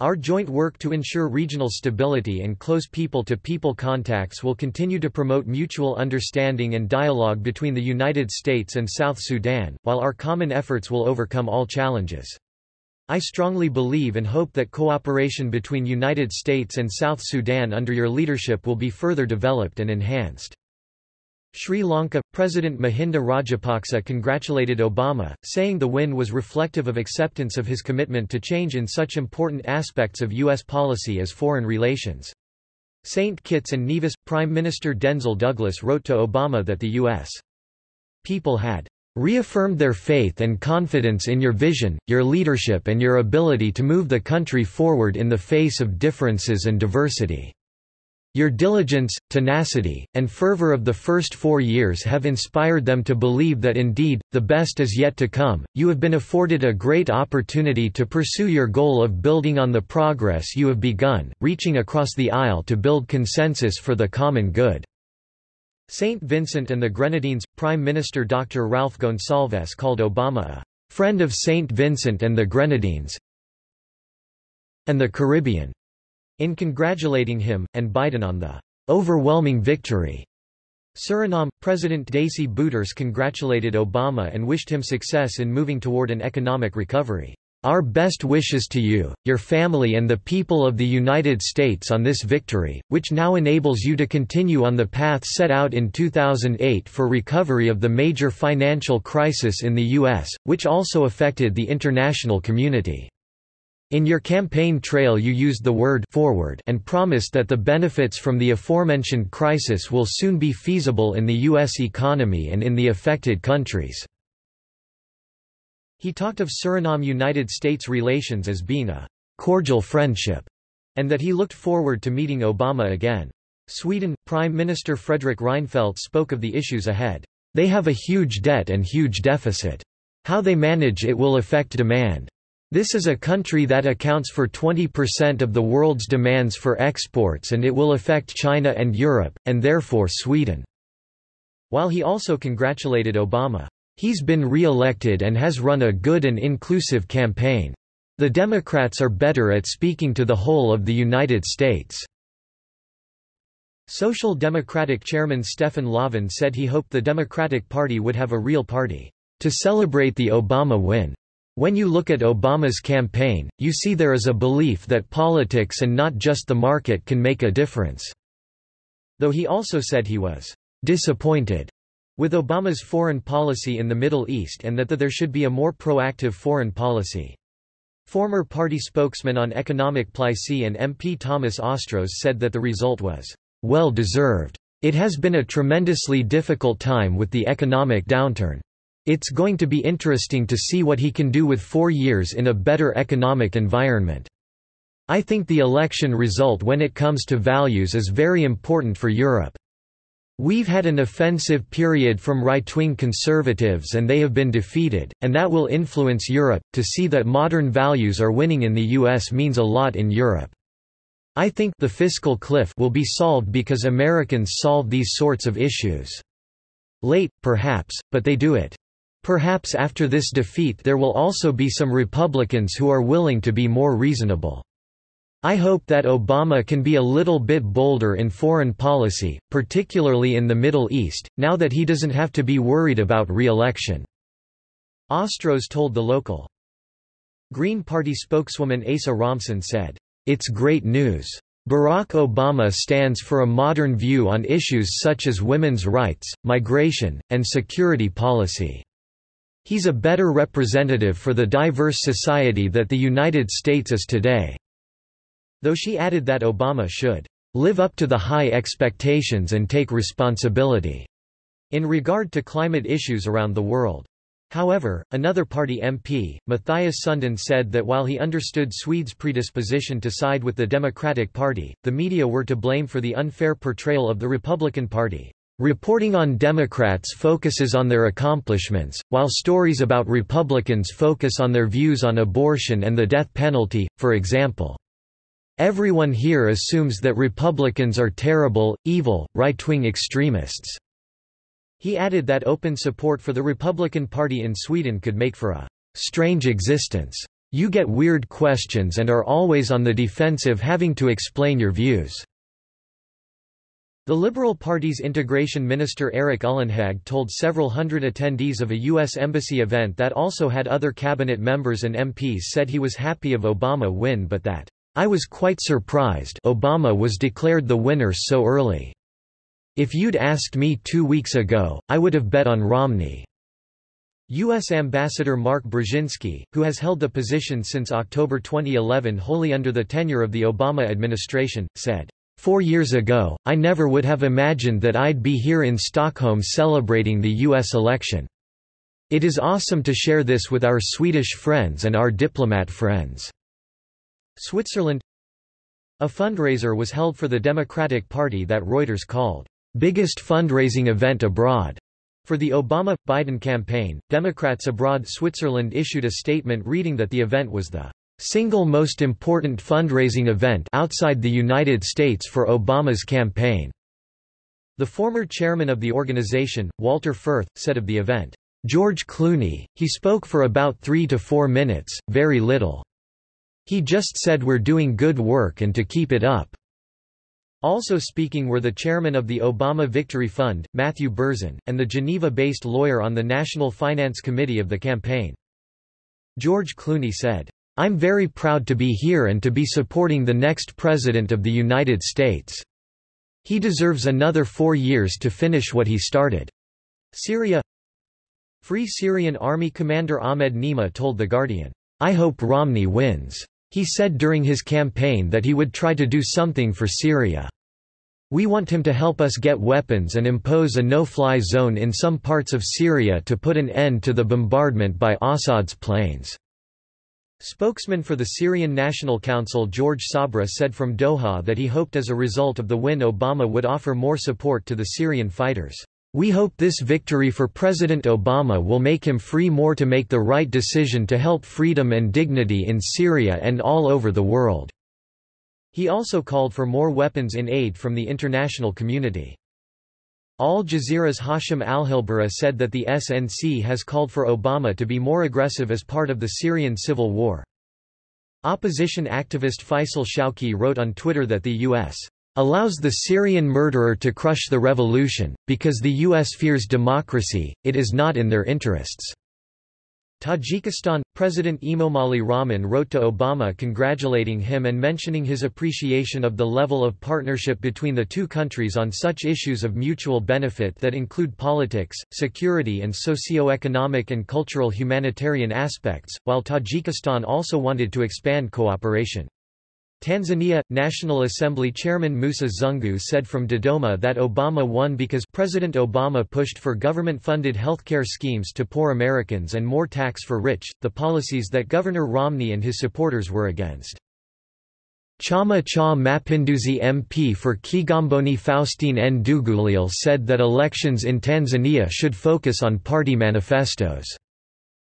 Speaker 1: Our joint work to ensure regional stability and close people-to-people -people contacts will continue to promote mutual understanding and dialogue between the United States and South Sudan, while our common efforts will overcome all challenges. I strongly believe and hope that cooperation between United States and South Sudan under your leadership will be further developed and enhanced. Sri Lanka President Mahinda Rajapaksa congratulated Obama, saying the win was reflective of acceptance of his commitment to change in such important aspects of U.S. policy as foreign relations. St. Kitts and Nevis Prime Minister Denzil Douglas wrote to Obama that the U.S. people had reaffirmed their faith and confidence in your vision, your leadership and your ability to move the country forward in the face of differences and diversity. Your diligence, tenacity, and fervor of the first four years have inspired them to believe that indeed, the best is yet to come. You have been afforded a great opportunity to pursue your goal of building on the progress you have begun, reaching across the aisle to build consensus for the common good. St. Vincent and the Grenadines Prime Minister Dr. Ralph Gonsalves called Obama a friend of St. Vincent and the Grenadines and the Caribbean in congratulating him, and Biden on the overwhelming victory. Suriname, President Desi Bouterse congratulated Obama and wished him success in moving toward an economic recovery. Our best wishes to you, your family and the people of the United States on this victory, which now enables you to continue on the path set out in 2008 for recovery of the major financial crisis in the U.S., which also affected the international community. In your campaign trail you used the word forward and promised that the benefits from the aforementioned crisis will soon be feasible in the U.S. economy and in the affected countries. He talked of Suriname-United States relations as being a cordial friendship, and that he looked forward to meeting Obama again. Sweden, Prime Minister Fredrik Reinfeldt spoke of the issues ahead. They have a huge debt and huge deficit. How they manage it will affect demand. This is a country that accounts for 20% of the world's demands for exports and it will affect China and Europe, and therefore Sweden." While he also congratulated Obama. He's been re-elected and has run a good and inclusive campaign. The Democrats are better at speaking to the whole of the United States." Social Democratic Chairman Stefan Löfven said he hoped the Democratic Party would have a real party to celebrate the Obama win. When you look at Obama's campaign, you see there is a belief that politics and not just the market can make a difference." Though he also said he was disappointed with Obama's foreign policy in the Middle East and that the, there should be a more proactive foreign policy. Former party spokesman on economic policy and MP Thomas Ostros said that the result was well deserved. It has been a tremendously difficult time with the economic downturn. It's going to be interesting to see what he can do with four years in a better economic environment. I think the election result when it comes to values is very important for Europe. We've had an offensive period from right-wing conservatives and they have been defeated, and that will influence Europe. To see that modern values are winning in the US means a lot in Europe. I think the fiscal cliff will be solved because Americans solve these sorts of issues. Late, perhaps, but they do it. Perhaps after this defeat there will also be some Republicans who are willing to be more reasonable. I hope that Obama can be a little bit bolder in foreign policy, particularly in the Middle East, now that he doesn't have to be worried about re-election." Ostros told the local. Green Party spokeswoman Asa Romson said, It's great news. Barack Obama stands for a modern view on issues such as women's rights, migration, and security policy. He's a better representative for the diverse society that the United States is today. Though she added that Obama should live up to the high expectations and take responsibility in regard to climate issues around the world. However, another party MP, Matthias Sundin said that while he understood Swedes' predisposition to side with the Democratic Party, the media were to blame for the unfair portrayal of the Republican Party. Reporting on Democrats focuses on their accomplishments, while stories about Republicans focus on their views on abortion and the death penalty, for example. Everyone here assumes that Republicans are terrible, evil, right-wing extremists. He added that open support for the Republican Party in Sweden could make for a strange existence. You get weird questions and are always on the defensive having to explain your views. The Liberal Party's integration minister Erik Ullenhag told several hundred attendees of a U.S. Embassy event that also had other cabinet members and MPs said he was happy of Obama win but that I was quite surprised Obama was declared the winner so early. If you'd asked me two weeks ago, I would have bet on Romney. U.S. Ambassador Mark Brzezinski, who has held the position since October 2011 wholly under the tenure of the Obama administration, said, Four years ago, I never would have imagined that I'd be here in Stockholm celebrating the U.S. election. It is awesome to share this with our Swedish friends and our diplomat friends. Switzerland A fundraiser was held for the Democratic Party that Reuters called, "...biggest fundraising event abroad." For the Obama-Biden campaign, Democrats abroad Switzerland issued a statement reading that the event was the single most important fundraising event outside the United States for Obama's campaign. The former chairman of the organization, Walter Firth, said of the event, George Clooney, he spoke for about three to four minutes, very little. He just said we're doing good work and to keep it up. Also speaking were the chairman of the Obama Victory Fund, Matthew Barzun, and the Geneva-based lawyer on the National Finance Committee of the campaign. George Clooney said, I'm very proud to be here and to be supporting the next President of the United States. He deserves another four years to finish what he started. Syria Free Syrian Army Commander Ahmed Nima told The Guardian, I hope Romney wins. He said during his campaign that he would try to do something for Syria. We want him to help us get weapons and impose a no-fly zone in some parts of Syria to put an end to the bombardment by Assad's planes." Spokesman for the Syrian National Council George Sabra said from Doha that he hoped as a result of the win Obama would offer more support to the Syrian fighters. We hope this victory for President Obama will make him free more to make the right decision to help freedom and dignity in Syria and all over the world." He also called for more weapons in aid from the international community. Al Jazeera's Hashem Ahelbarra said that the SNC has called for Obama to be more aggressive as part of the Syrian civil war. Opposition activist Faisal Shawki wrote on Twitter that the U.S allows the Syrian murderer to crush the revolution, because the U.S. fears democracy, it is not in their interests. Tajikistan President Emomali Rahman wrote to Obama congratulating him and mentioning his appreciation of the level of partnership between the two countries on such issues of mutual benefit that include politics, security and socio-economic and cultural humanitarian aspects, while Tajikistan also wanted to expand cooperation. Tanzania – National Assembly Chairman Musa Zungu said from Dodoma that Obama won because President Obama pushed for government-funded healthcare schemes to poor Americans and more tax for rich, the policies that Governor Romney and his supporters were against. Chama cha Mapinduzi MP for Kigamboni Faustine Ndugulile said that elections in Tanzania should focus on party manifestos.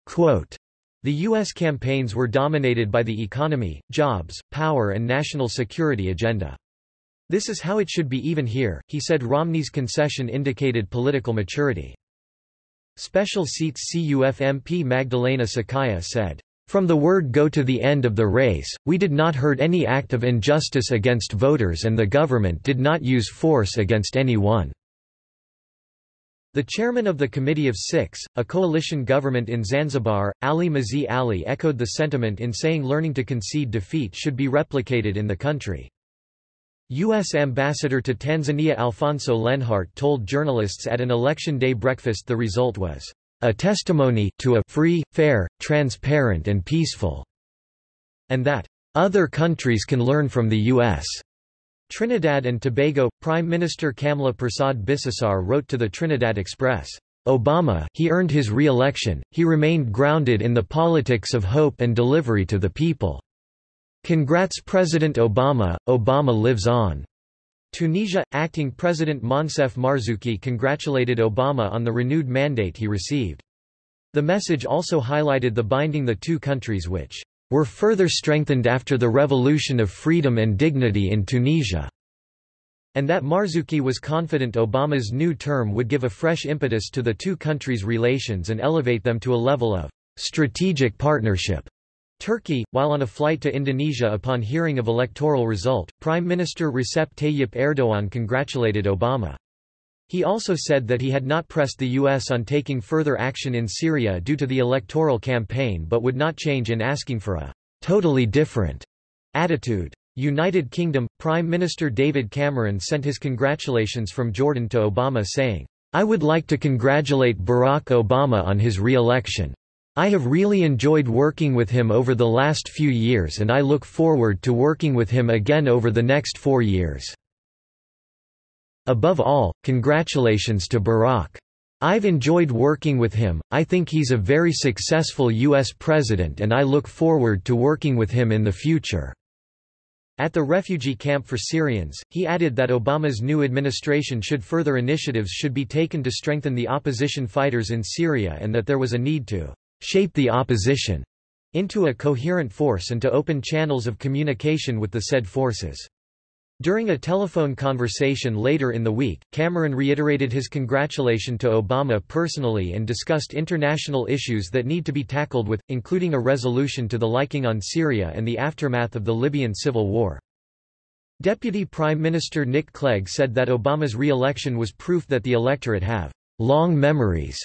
Speaker 1: Quote, the U.S. campaigns were dominated by the economy, jobs, power and national security agenda. This is how it should be even here, he said Romney's concession indicated political maturity. Special seats CUF MP Magdalena Sakaya said, From the word go to the end of the race, we did not heard any act of injustice against voters and the government did not use force against anyone. The chairman of the Committee of Six, a coalition government in Zanzibar, Ali Mazi Ali echoed the sentiment in saying learning to concede defeat should be replicated in the country. U.S. Ambassador to Tanzania Alfonso Lenhart told journalists at an election day breakfast the result was a testimony to a free, fair, transparent and peaceful, and that other countries can learn from the U.S. Trinidad and Tobago, Prime Minister Kamla Persad Bissessar wrote to the Trinidad Express, Obama he earned his re-election, he remained grounded in the politics of hope and delivery to the people. Congrats President Obama, Obama lives on. Tunisia, acting President Moncef Marzouki congratulated Obama on the renewed mandate he received. The message also highlighted the binding the two countries which were further strengthened after the Revolution of Freedom and Dignity in Tunisia, and that Marzouki was confident Obama's new term would give a fresh impetus to the two countries' relations and elevate them to a level of strategic partnership. Turkey, while on a flight to Indonesia upon hearing of electoral result, Prime Minister Recep Tayyip Erdogan congratulated Obama. He also said that he had not pressed the U.S. on taking further action in Syria due to the electoral campaign but would not change in asking for a totally different attitude. United Kingdom, Prime Minister David Cameron sent his congratulations from Jordan to Obama saying, I would like to congratulate Barack Obama on his re-election. I have really enjoyed working with him over the last few years and I look forward to working with him again over the next four years. Above all, congratulations to Barack. I've enjoyed working with him, I think he's a very successful U.S. president and I look forward to working with him in the future." At the refugee camp for Syrians, he added that Obama's new administration should further initiatives should be taken to strengthen the opposition fighters in Syria and that there was a need to shape the opposition into a coherent force and to open channels of communication with the said forces. During a telephone conversation later in the week, Cameron reiterated his congratulation to Obama personally and discussed international issues that need to be tackled with, including a resolution to the liking on Syria and the aftermath of the Libyan civil war. Deputy Prime Minister Nick Clegg said that Obama's re-election was proof that the electorate have long memories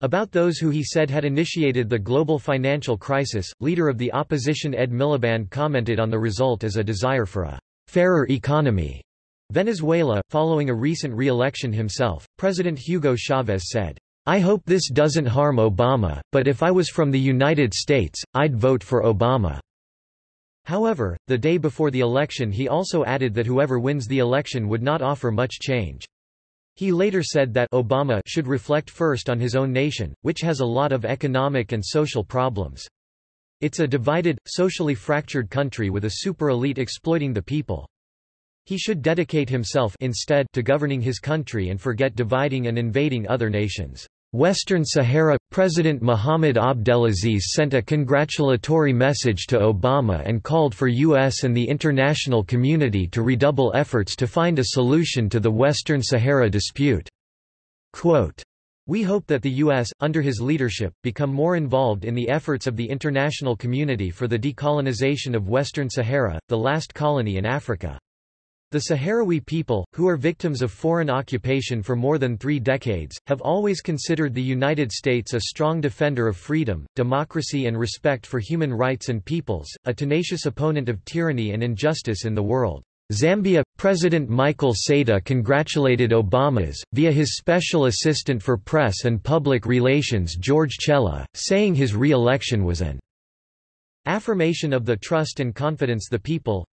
Speaker 1: about those who he said had initiated the global financial crisis. Leader of the opposition Ed Miliband commented on the result as a desire for a fairer economy. Venezuela, following a recent re-election himself, President Hugo Chavez said, I hope this doesn't harm Obama, but if I was from the United States, I'd vote for Obama. However, the day before the election he also added that whoever wins the election would not offer much change. He later said that Obama should reflect first on his own nation, which has a lot of economic and social problems. It's a divided, socially fractured country with a super-elite exploiting the people. He should dedicate himself instead to governing his country and forget dividing and invading other nations. Western Sahara – President Mohamed Abdelaziz sent a congratulatory message to Obama and called for U.S. and the international community to redouble efforts to find a solution to the Western Sahara dispute. Quote, we hope that the U.S., under his leadership, become more involved in the efforts of the international community for the decolonization of Western Sahara, the last colony in Africa. The Sahrawi people, who are victims of foreign occupation for more than three decades, have always considered the United States a strong defender of freedom, democracy and respect for human rights and peoples, a tenacious opponent of tyranny and injustice in the world. Zambia President Michael Sata congratulated Obama's, via his special assistant for press and public relations George Chellah, saying his re-election was an affirmation of the trust and confidence the people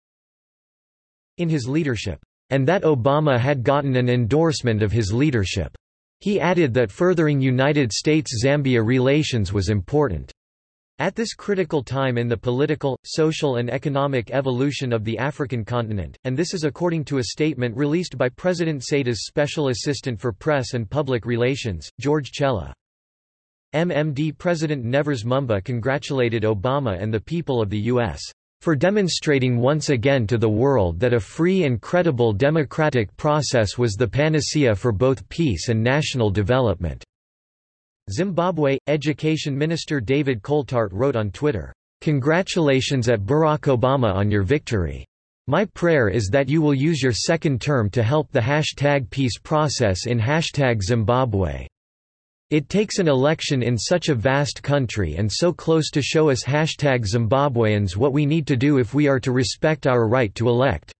Speaker 1: in his leadership, and that Obama had gotten an endorsement of his leadership. He added that furthering United States-Zambia relations was important. At this critical time in the political, social and economic evolution of the African continent, and this is according to a statement released by President Sata's Special Assistant for Press and Public Relations, George Chellah. MMD President Nevers Mumba congratulated Obama and the people of the U.S for demonstrating once again to the world that a free and credible democratic process was the panacea for both peace and national development." Zimbabwe – Education Minister David Coltart wrote on Twitter, "'Congratulations at Barack Obama on your victory. My prayer is that you will use your second term to help the hashtag peace process in hashtag Zimbabwe. It takes an election in such a vast country and so close to show us hashtag Zimbabweans what we need to do if we are to respect our right to elect.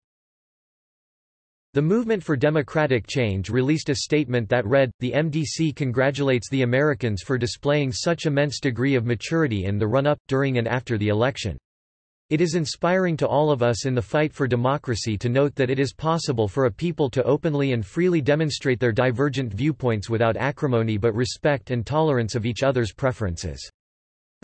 Speaker 1: The Movement for Democratic Change released a statement that read, The MDC congratulates the Americans for displaying such immense degree of maturity in the run-up, during and after the election. It is inspiring to all of us in the fight for democracy to note that it is possible for a people to openly and freely demonstrate their divergent viewpoints without acrimony but respect and tolerance of each other's preferences.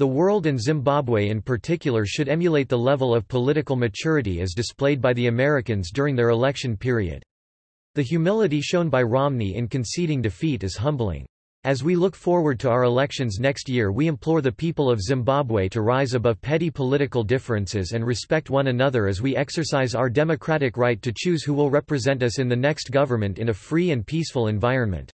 Speaker 1: The world and Zimbabwe in particular should emulate the level of political maturity as displayed by the Americans during their election period. The humility shown by Romney in conceding defeat is humbling. As we look forward to our elections next year we implore the people of Zimbabwe to rise above petty political differences and respect one another as we exercise our democratic right to choose who will represent us in the next government in a free and peaceful environment.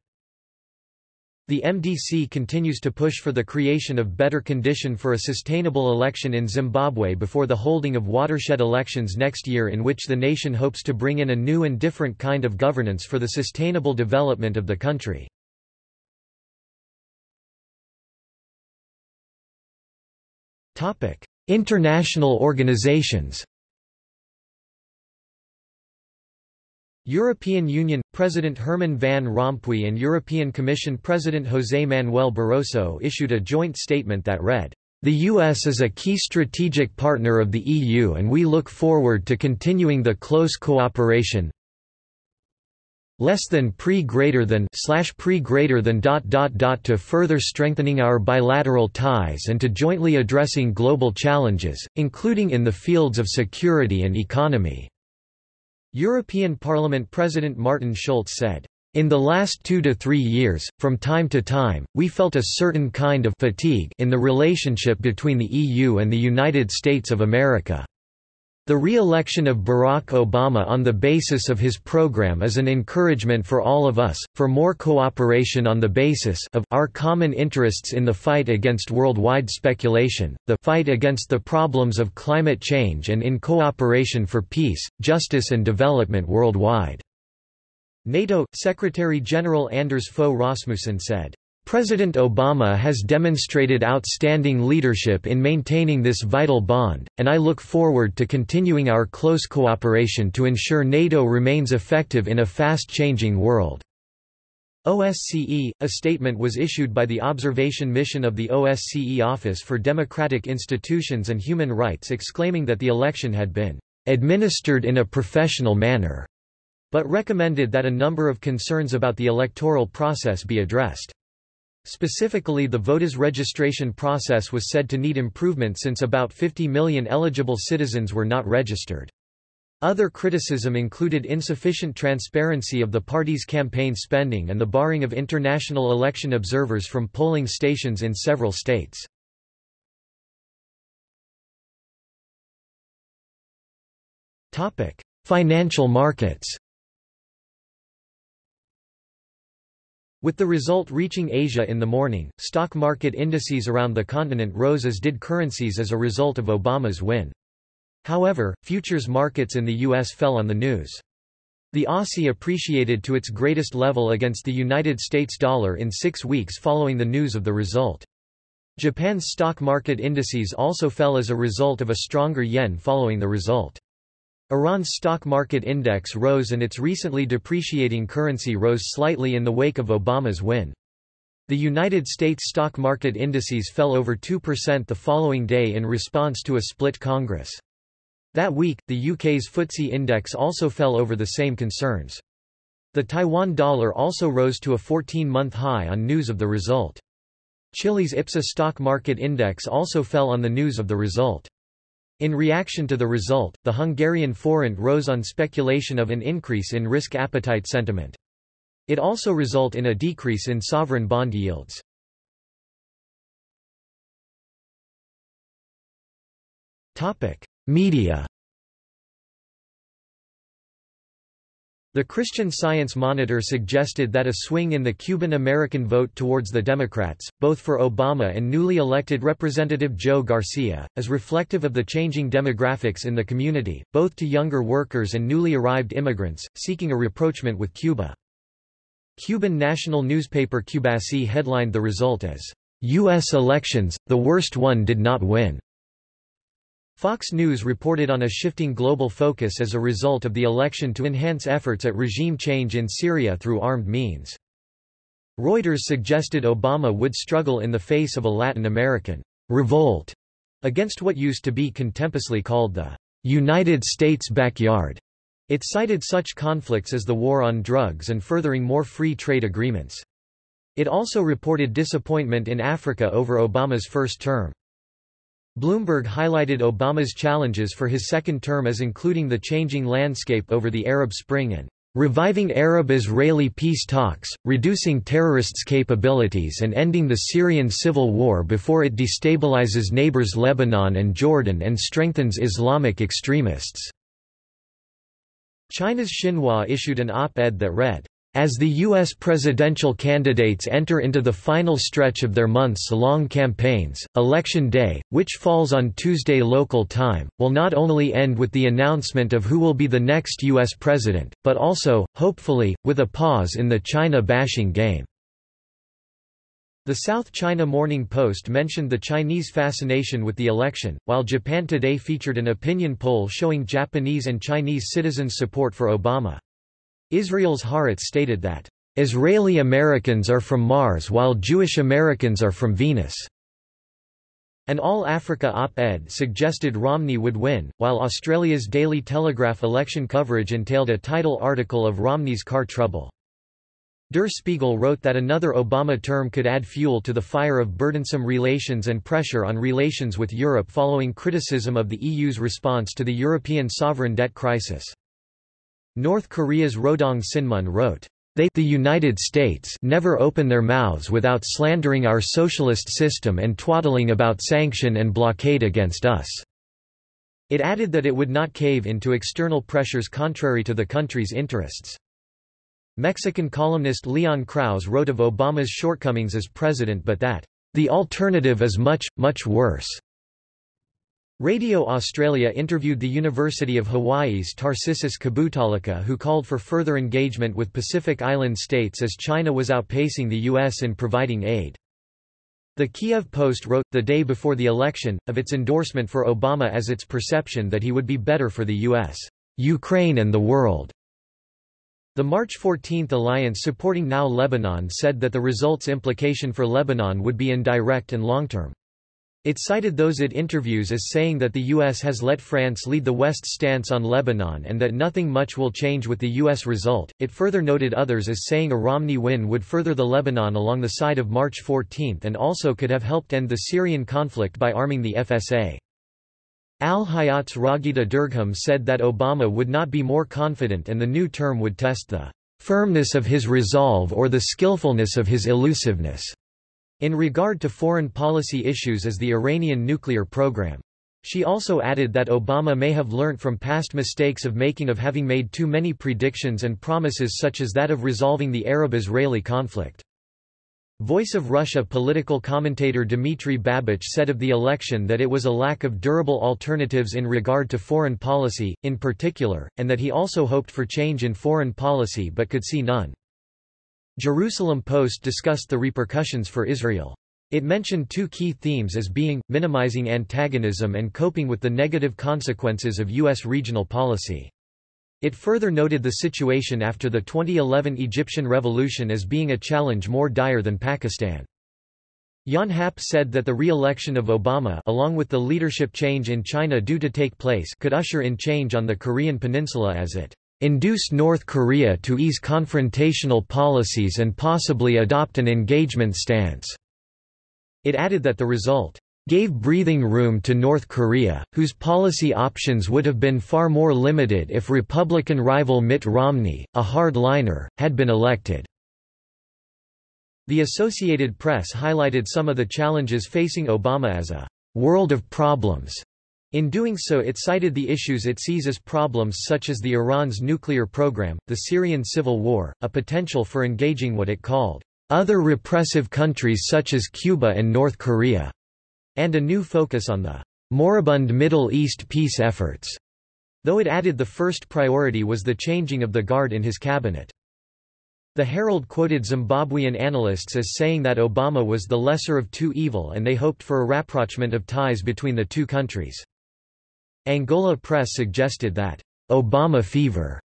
Speaker 1: The MDC continues to push for the creation of better condition for a sustainable election in Zimbabwe before the holding of watershed elections next year in which the nation hopes to bring in a new and different kind of governance for the sustainable development of the country. International organizations. European Union President Herman Van Rompuy and European Commission President José Manuel Barroso issued a joint statement that read, "The US is a key strategic partner of the EU and we look forward to continuing the close cooperation, less than pre greater than slash pre greater than dot dot dot to further strengthening our bilateral ties and to jointly addressing global challenges, including in the fields of security and economy." European Parliament President Martin Schulz said, in the last two to three years, from time to time, we felt a certain kind of fatigue in the relationship between the EU and the United States of America. The re-election of Barack Obama on the basis of his program is an encouragement for all of us, for more cooperation on the basis of our common interests in the fight against worldwide speculation, the fight against the problems of climate change and in cooperation for peace, justice and development worldwide." NATO, Secretary-General Anders Fogh Rasmussen said, President Obama has demonstrated outstanding leadership in maintaining this vital bond, and I look forward to continuing our close cooperation to ensure NATO remains effective in a fast-changing world. OSCE, a statement was issued by the Observation Mission of the OSCE Office for Democratic Institutions and Human Rights exclaiming that the election had been administered in a professional manner, but recommended that a number of concerns about the electoral process be addressed. Specifically the voters registration process was said to need improvement since about 50 million eligible citizens were not registered. Other criticism included insufficient transparency of the party's campaign spending and the barring of international election observers from polling stations in several states. Financial markets With the result reaching Asia in the morning, stock market indices around the continent rose as did currencies as a result of Obama's win. However, futures markets in the U.S. fell on the news. The Aussie appreciated to its greatest level against the United States dollar in six weeks following the news of the result. Japan's stock market indices also fell as a result of a stronger yen following the result. Iran's stock market index rose and its recently depreciating currency rose slightly in the wake of Obama's win. The United States stock market indices fell over 2% the following day in response to a split Congress. That week, the UK's FTSE index also fell over the same concerns. The Taiwan dollar also rose to a 14-month high on news of the result. Chile's IPSA stock market index also fell on the news of the result. In reaction to the result, the Hungarian forint rose on speculation of an increase in risk appetite sentiment. It also result in a decrease in sovereign bond yields. Media The Christian Science Monitor suggested that a swing in the Cuban-American vote towards the Democrats, both for Obama and newly elected Representative Joe Garcia, is reflective of the changing demographics in the community, both to younger workers and newly arrived immigrants, seeking a rapprochement with Cuba. Cuban national newspaper Cubasi headlined the result as, U.S. elections, the worst one did not win. Fox News reported on a shifting global focus as a result of the election to enhance efforts at regime change in Syria through armed means. Reuters suggested Obama would struggle in the face of a Latin American revolt against what used to be contemptuously called the United States backyard. It cited such conflicts as the war on drugs and furthering more free trade agreements. It also reported disappointment in Africa over Obama's first term. Bloomberg highlighted Obama's challenges for his second term as including the changing landscape over the Arab Spring and reviving Arab-Israeli peace talks, reducing terrorists' capabilities and ending the Syrian civil war before it destabilizes neighbors Lebanon and Jordan and strengthens Islamic extremists." China's Xinhua issued an op-ed that read, as the U.S. presidential candidates enter into the final stretch of their months-long campaigns, Election Day, which falls on Tuesday local time, will not only end with the announcement of who will be the next U.S. president, but also, hopefully, with a pause in the China-bashing game. The South China Morning Post mentioned the Chinese fascination with the election, while Japan Today featured an opinion poll showing Japanese and Chinese citizens' support for Obama. Israel's Haaretz stated that, "...Israeli Americans are from Mars while Jewish Americans are from Venus." An All-Africa op-ed suggested Romney would win, while Australia's Daily Telegraph election coverage entailed a title article of Romney's car trouble. Der Spiegel wrote that another Obama term could add fuel to the fire of burdensome relations and pressure on relations with Europe following criticism of the EU's response to the European sovereign debt crisis. North Korea's Rodong Sinmun wrote, they the United States never open their mouths without slandering our socialist system and twaddling about sanction and blockade against us." It added that it would not cave into external pressures contrary to the country's interests. Mexican columnist Leon Krauze wrote of Obama's shortcomings as president but that, "...the alternative is much, much worse." Radio Australia interviewed the University of Hawaii's Tarcisius Kabutaulaka who called for further engagement with Pacific Island states as China was outpacing the U.S. in providing aid. The Kiev Post wrote, the day before the election, of its endorsement for Obama as its perception that he would be better for the U.S., Ukraine and the world. The March 14 alliance supporting Now Lebanon said that the result's implication for Lebanon would be indirect and long-term. It cited those it interviews as saying that the U.S. has let France lead the West's stance on Lebanon and that nothing much will change with the U.S. result. It further noted others as saying a Romney win would further the Lebanon along the side of March 14 and also could have helped end the Syrian conflict by arming the FSA. Al Hayat's Raghida Dergham said that Obama would not be more confident and the new term would test the firmness of his resolve or the skillfulness of his elusiveness. In regard to foreign policy issues as the Iranian nuclear program. She also added that Obama may have learnt from past mistakes of making of having made too many predictions and promises such as that of resolving the Arab-Israeli conflict. Voice of Russia political commentator Dmitry Babich said of the election that it was a lack of durable alternatives in regard to foreign policy, in particular, and that he also hoped for change in foreign policy but could see none. Jerusalem Post discussed the repercussions for Israel. It mentioned two key themes as being, minimizing antagonism and coping with the negative consequences of U.S. regional policy. It further noted the situation after the 2011 Egyptian revolution as being a challenge more dire than Pakistan. Yonhap said that the re-election of Obama along with the leadership change in China due to take place could usher in change on the Korean peninsula as it induced North Korea to ease confrontational policies and possibly adopt an engagement stance. It added that the result gave breathing room to North Korea, whose policy options would have been far more limited if Republican rival Mitt Romney, a hardliner, had been elected. The Associated Press highlighted some of the challenges facing Obama as a world of problems. In doing so it cited the issues it sees as problems such as the Iran's nuclear program, the Syrian civil war, a potential for engaging what it called other repressive countries such as Cuba and North Korea and a new focus on the moribund Middle East peace efforts, though it added the first priority was the changing of the guard in his cabinet. The Herald quoted Zimbabwean analysts as saying that Obama was the lesser of two evil and they hoped for a rapprochement of ties between the two countries. Angola Press suggested that Obama fever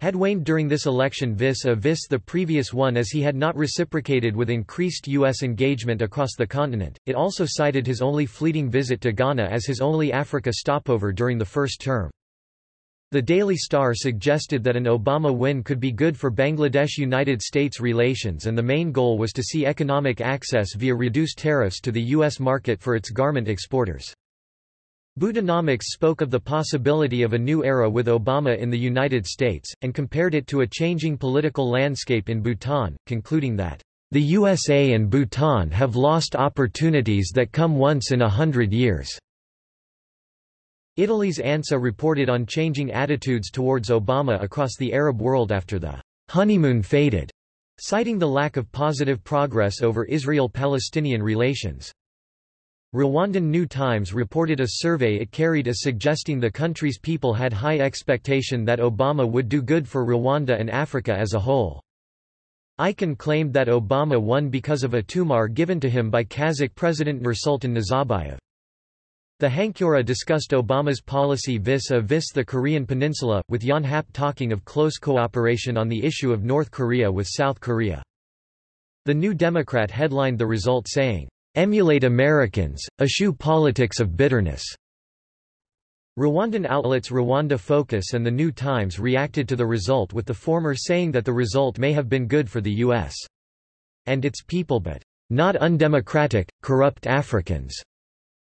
Speaker 1: had waned during this election vis-a-vis the previous one as he had not reciprocated with increased U.S. engagement across the continent. It also cited his only fleeting visit to Ghana as his only Africa stopover during the first term. The Daily Star suggested that an Obama win could be good for Bangladesh-United States relations and the main goal was to see economic access via reduced tariffs to the U.S. market for its garment exporters. Bhutanomics spoke of the possibility of a new era with Obama in the United States, and compared it to a changing political landscape in Bhutan, concluding that, "...the USA and Bhutan have lost opportunities that come once in a hundred years." Italy's ANSA reported on changing attitudes towards Obama across the Arab world after the honeymoon faded, citing the lack of positive progress over Israel-Palestinian relations. Rwandan New Times reported a survey it carried as suggesting the country's people had high expectation that Obama would do good for Rwanda and Africa as a whole. ICAN claimed that Obama won because of a tumar given to him by Kazakh President Nursultan Nazarbayev. The Hankyoreh discussed Obama's policy vis-a-vis -vis the Korean peninsula, with Yonhap talking of close cooperation on the issue of North Korea with South Korea. The New Democrat headlined the result saying, emulate Americans, eschew politics of bitterness. Rwandan outlets Rwanda Focus and The New Times reacted to the result with the former saying that the result may have been good for the U.S. and its people but not undemocratic, corrupt Africans.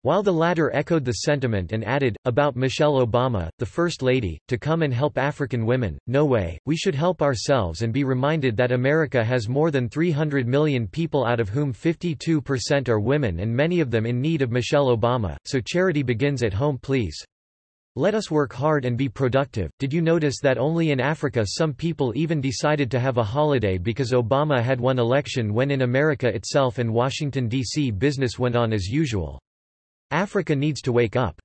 Speaker 1: While the latter echoed the sentiment and added, about Michelle Obama, the First Lady, to come and help African women, no way, we should help ourselves and be reminded that America has more than 300 million people out of whom 52% are women and many of them in need of Michelle Obama, so charity begins at home please. Let us work hard and be productive. Did you notice that only in Africa some people even decided to have a holiday because Obama had won election when in America itself and Washington, D.C. business went on as usual. Africa needs to wake up.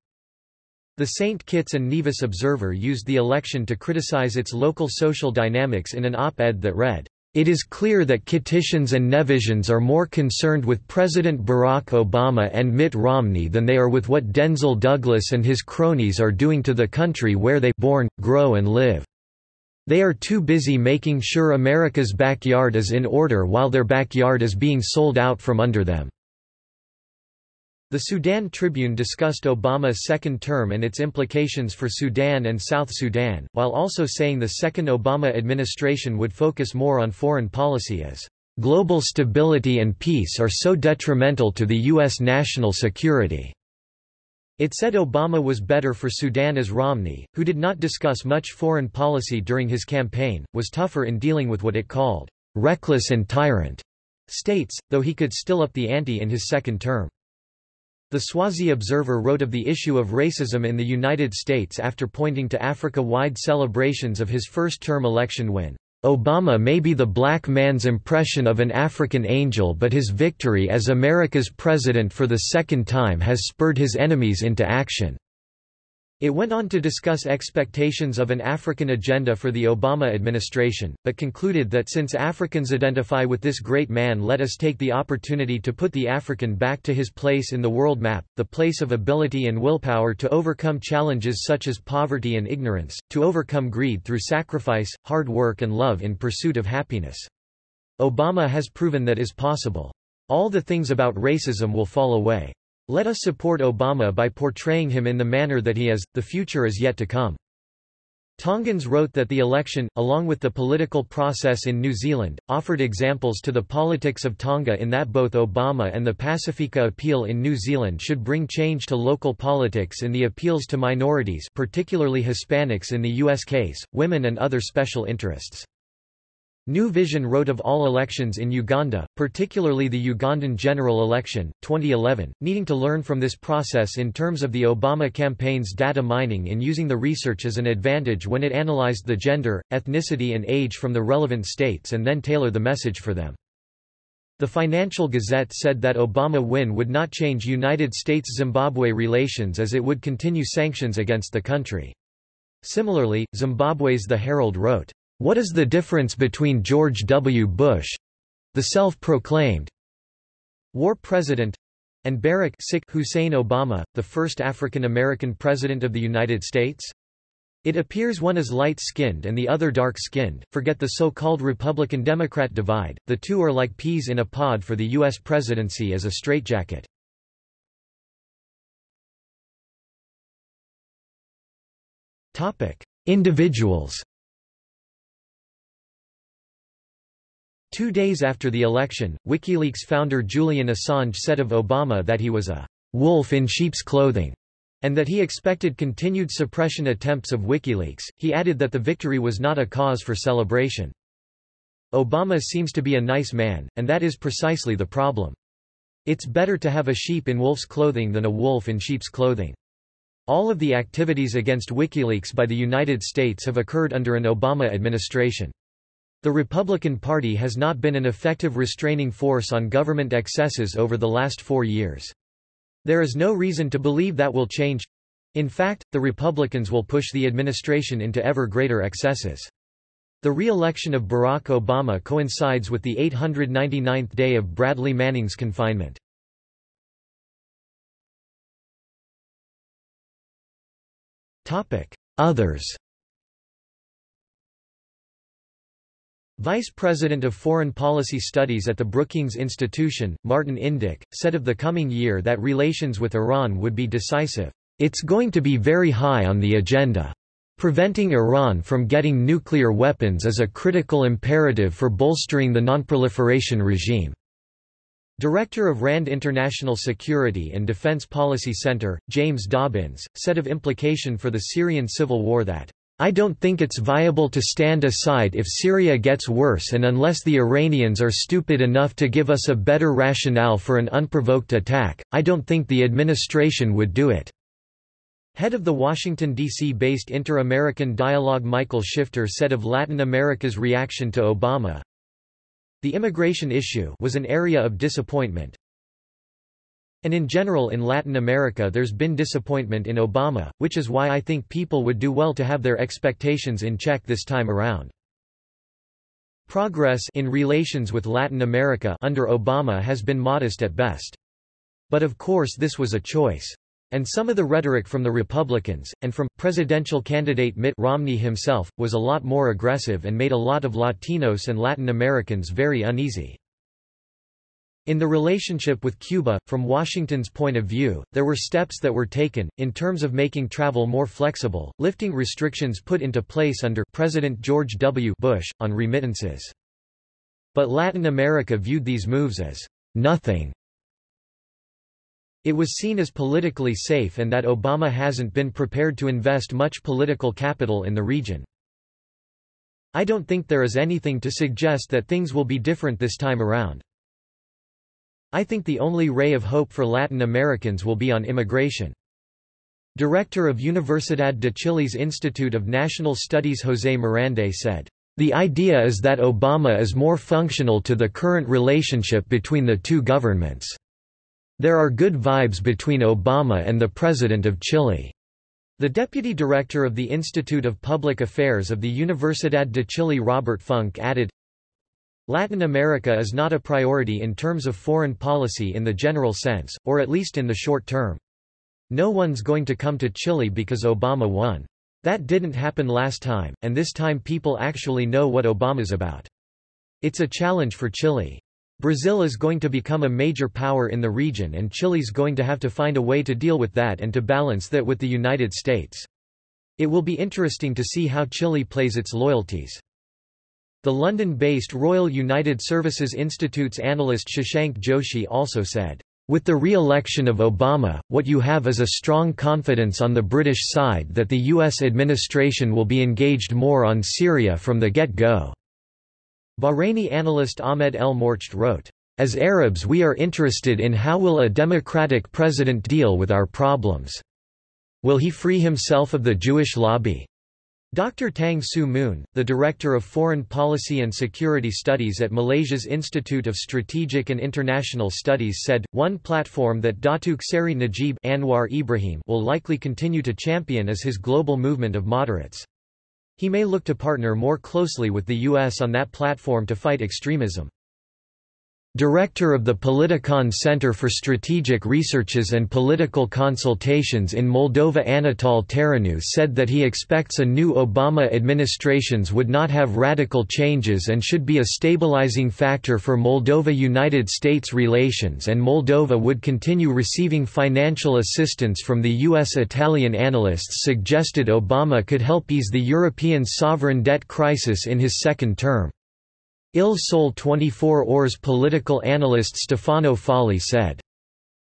Speaker 1: The St. Kitts and Nevis Observer used the election to criticize its local social dynamics in an op-ed that read, it is clear that Kittitians and Nevisians are more concerned with President Barack Obama and Mitt Romney than they are with what Denzil Douglas and his cronies are doing to the country where they born, grow and live. They are too busy making sure America's backyard is in order while their backyard is being sold out from under them. The Sudan Tribune discussed Obama's second term and its implications for Sudan and South Sudan, while also saying the second Obama administration would focus more on foreign policy as global stability and peace are so detrimental to the U.S. national security. It said Obama was better for Sudan as Romney, who did not discuss much foreign policy during his campaign, was tougher in dealing with what it called reckless and tyrant states, though he could still up the ante in his second term. The Swazi Observer wrote of the issue of racism in the United States after pointing to Africa-wide celebrations of his first-term election win. Obama may be the black man's impression of an African angel but his victory as America's president for the second time has spurred his enemies into action." It went on to discuss expectations of an African agenda for the Obama administration, but concluded that since Africans identify with this great man let us take the opportunity to put the African back to his place in the world map, the place of ability and willpower to overcome challenges such as poverty and ignorance, to overcome greed through sacrifice, hard work and love in pursuit of happiness. Obama has proven that is possible. All the things about racism will fall away. Let us support Obama by portraying him in the manner that he is, the future is yet to come. Tongans wrote that the election, along with the political process in New Zealand, offered examples to the politics of Tonga in that both Obama and the Pacifica appeal in New Zealand should bring change to local politics in the appeals to minorities particularly Hispanics in the U.S. case, women and other special interests. New Vision wrote of all elections in Uganda, particularly the Ugandan general election, 2011, needing to learn from this process in terms of the Obama campaign's data mining and using the research as an advantage when it analyzed the gender, ethnicity and age from the relevant states and then tailor the message for them. The Financial Gazette said that Obama win would not change United States-Zimbabwe relations as it would continue sanctions against the country. Similarly, Zimbabwe's The Herald wrote, what is the difference between George W. Bush—the self-proclaimed war president and Barack Hussein Obama, the first African-American president of the United States? It appears one is light-skinned and the other dark-skinned, forget the so-called Republican-Democrat divide, the two are like peas in a pod for the U.S. presidency as a straitjacket. Individuals Two days after the election, WikiLeaks founder Julian Assange said of Obama that he was a wolf in sheep's clothing, and that he expected continued suppression attempts of WikiLeaks. He added that the victory was not a cause for celebration. Obama seems to be a nice man, and that is precisely the problem. It's better to have a sheep in wolf's clothing than a wolf in sheep's clothing. All of the activities against WikiLeaks by the United States have occurred under an Obama administration. The Republican Party has not been an effective restraining force on government excesses over the last four years. There is no reason to believe that will change. In fact, the Republicans will push the administration into ever greater excesses. The re-election of Barack Obama coincides with the 899th day of Bradley Manning's confinement. Others Vice President of Foreign Policy Studies at the Brookings Institution, Martin Indyk, said of the coming year that relations with Iran would be decisive. It's going to be very high on the agenda. Preventing Iran from getting nuclear weapons is a critical imperative for bolstering the nonproliferation regime. Director of RAND International Security and Defense Policy Center, James Dobbins, said of implication for the Syrian civil war that I don't think it's viable to stand aside if Syria gets worse and unless the Iranians are stupid enough to give us a better rationale for an unprovoked attack, I don't think the administration would do it." Head of the Washington, D.C.-based Inter-American Dialogue Michael Shifter said of Latin America's reaction to Obama, The immigration issue was an area of disappointment, and in general in Latin America there's been disappointment in Obama, which is why I think people would do well to have their expectations in check this time around. Progress in relations with Latin America under Obama has been modest at best. But of course this was a choice. And some of the rhetoric from the Republicans, and from, presidential candidate Mitt Romney himself, was a lot more aggressive and made a lot of Latinos and Latin Americans very uneasy. In the relationship with Cuba, from Washington's point of view, there were steps that were taken, in terms of making travel more flexible, lifting restrictions put into place under President George W. Bush, on remittances. But Latin America viewed these moves as nothing. It was seen as politically safe and that Obama hasn't been prepared to invest much political capital in the region. I don't think there is anything to suggest that things will be different this time around. I think the only ray of hope for Latin Americans will be on immigration. Director of Universidad de Chile's Institute of National Studies José Morandé said, The idea is that Obama is more functional to the current relationship between the two governments. There are good vibes between Obama and the President of Chile. The deputy director of the Institute of Public Affairs of the Universidad de Chile Robert Funk added, Latin America is not a priority in terms of foreign policy in the general sense, or at least in the short term. No one's going to come to Chile because Obama won. That didn't happen last time, and this time people actually know what Obama's about. It's a challenge for Chile. Brazil is going to become a major power in the region and Chile's going to have to find a way to deal with that and to balance that with the United States. It will be interesting to see how Chile plays its loyalties. The London-based Royal United Services Institute's analyst Shashank Joshi also said, with the re-election of Obama, what you have is a strong confidence on the British side that the U.S. administration will be engaged more on Syria from the get-go. Bahraini analyst Ahmed El Morcht wrote, As Arabs we are interested in how will a democratic president deal with our problems. Will he free himself of the Jewish lobby? Dr. Tang Siew Mun, the Director of Foreign Policy and Security Studies at Malaysia's Institute of Strategic and International Studies said, one platform that Datuk Seri Najib Anwar Ibrahim will likely continue to champion is his global movement of moderates. He may look to partner more closely with the U.S. on that platform to fight extremism. Director of the Politikon Center for Strategic Researches and Political Consultations in Moldova Anatol Taranu said that he expects a new Obama administrations would not have radical changes and should be a stabilizing factor for Moldova-United States relations and Moldova would continue receiving financial assistance from the U.S. Italian analysts suggested Obama could help ease the European sovereign debt crisis in his second term. Il Sole 24 Ore political analyst Stefano Folli said.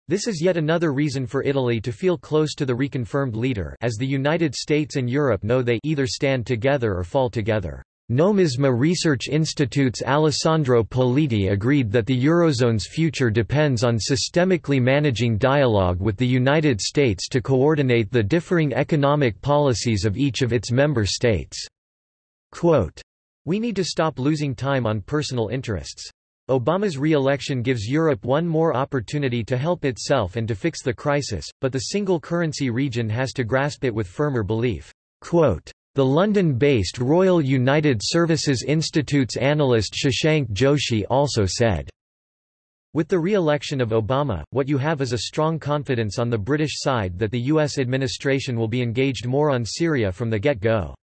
Speaker 1: This is yet another reason for Italy to feel close to the reconfirmed leader as the United States and Europe know they either stand together or fall together. Nomisma Research Institute's Alessandro Politi agreed that the Eurozone's future depends on systemically managing dialogue with the United States to coordinate the differing economic policies of each of its member states. Quote, we need to stop losing time on personal interests. Obama's re-election gives Europe one more opportunity to help itself and to fix the crisis, but the single currency region has to grasp it with firmer belief. Quote, the London-based Royal United Services Institute's analyst Shashank Joshi also said, with the re-election of Obama, what you have is a strong confidence on the British side that the U.S. administration will be engaged more on Syria from the get-go.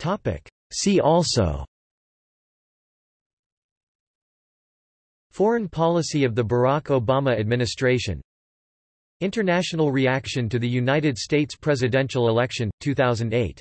Speaker 2: Topic. See also.
Speaker 1: Foreign policy of the Barack Obama administration. International reaction to the United States presidential election, 2008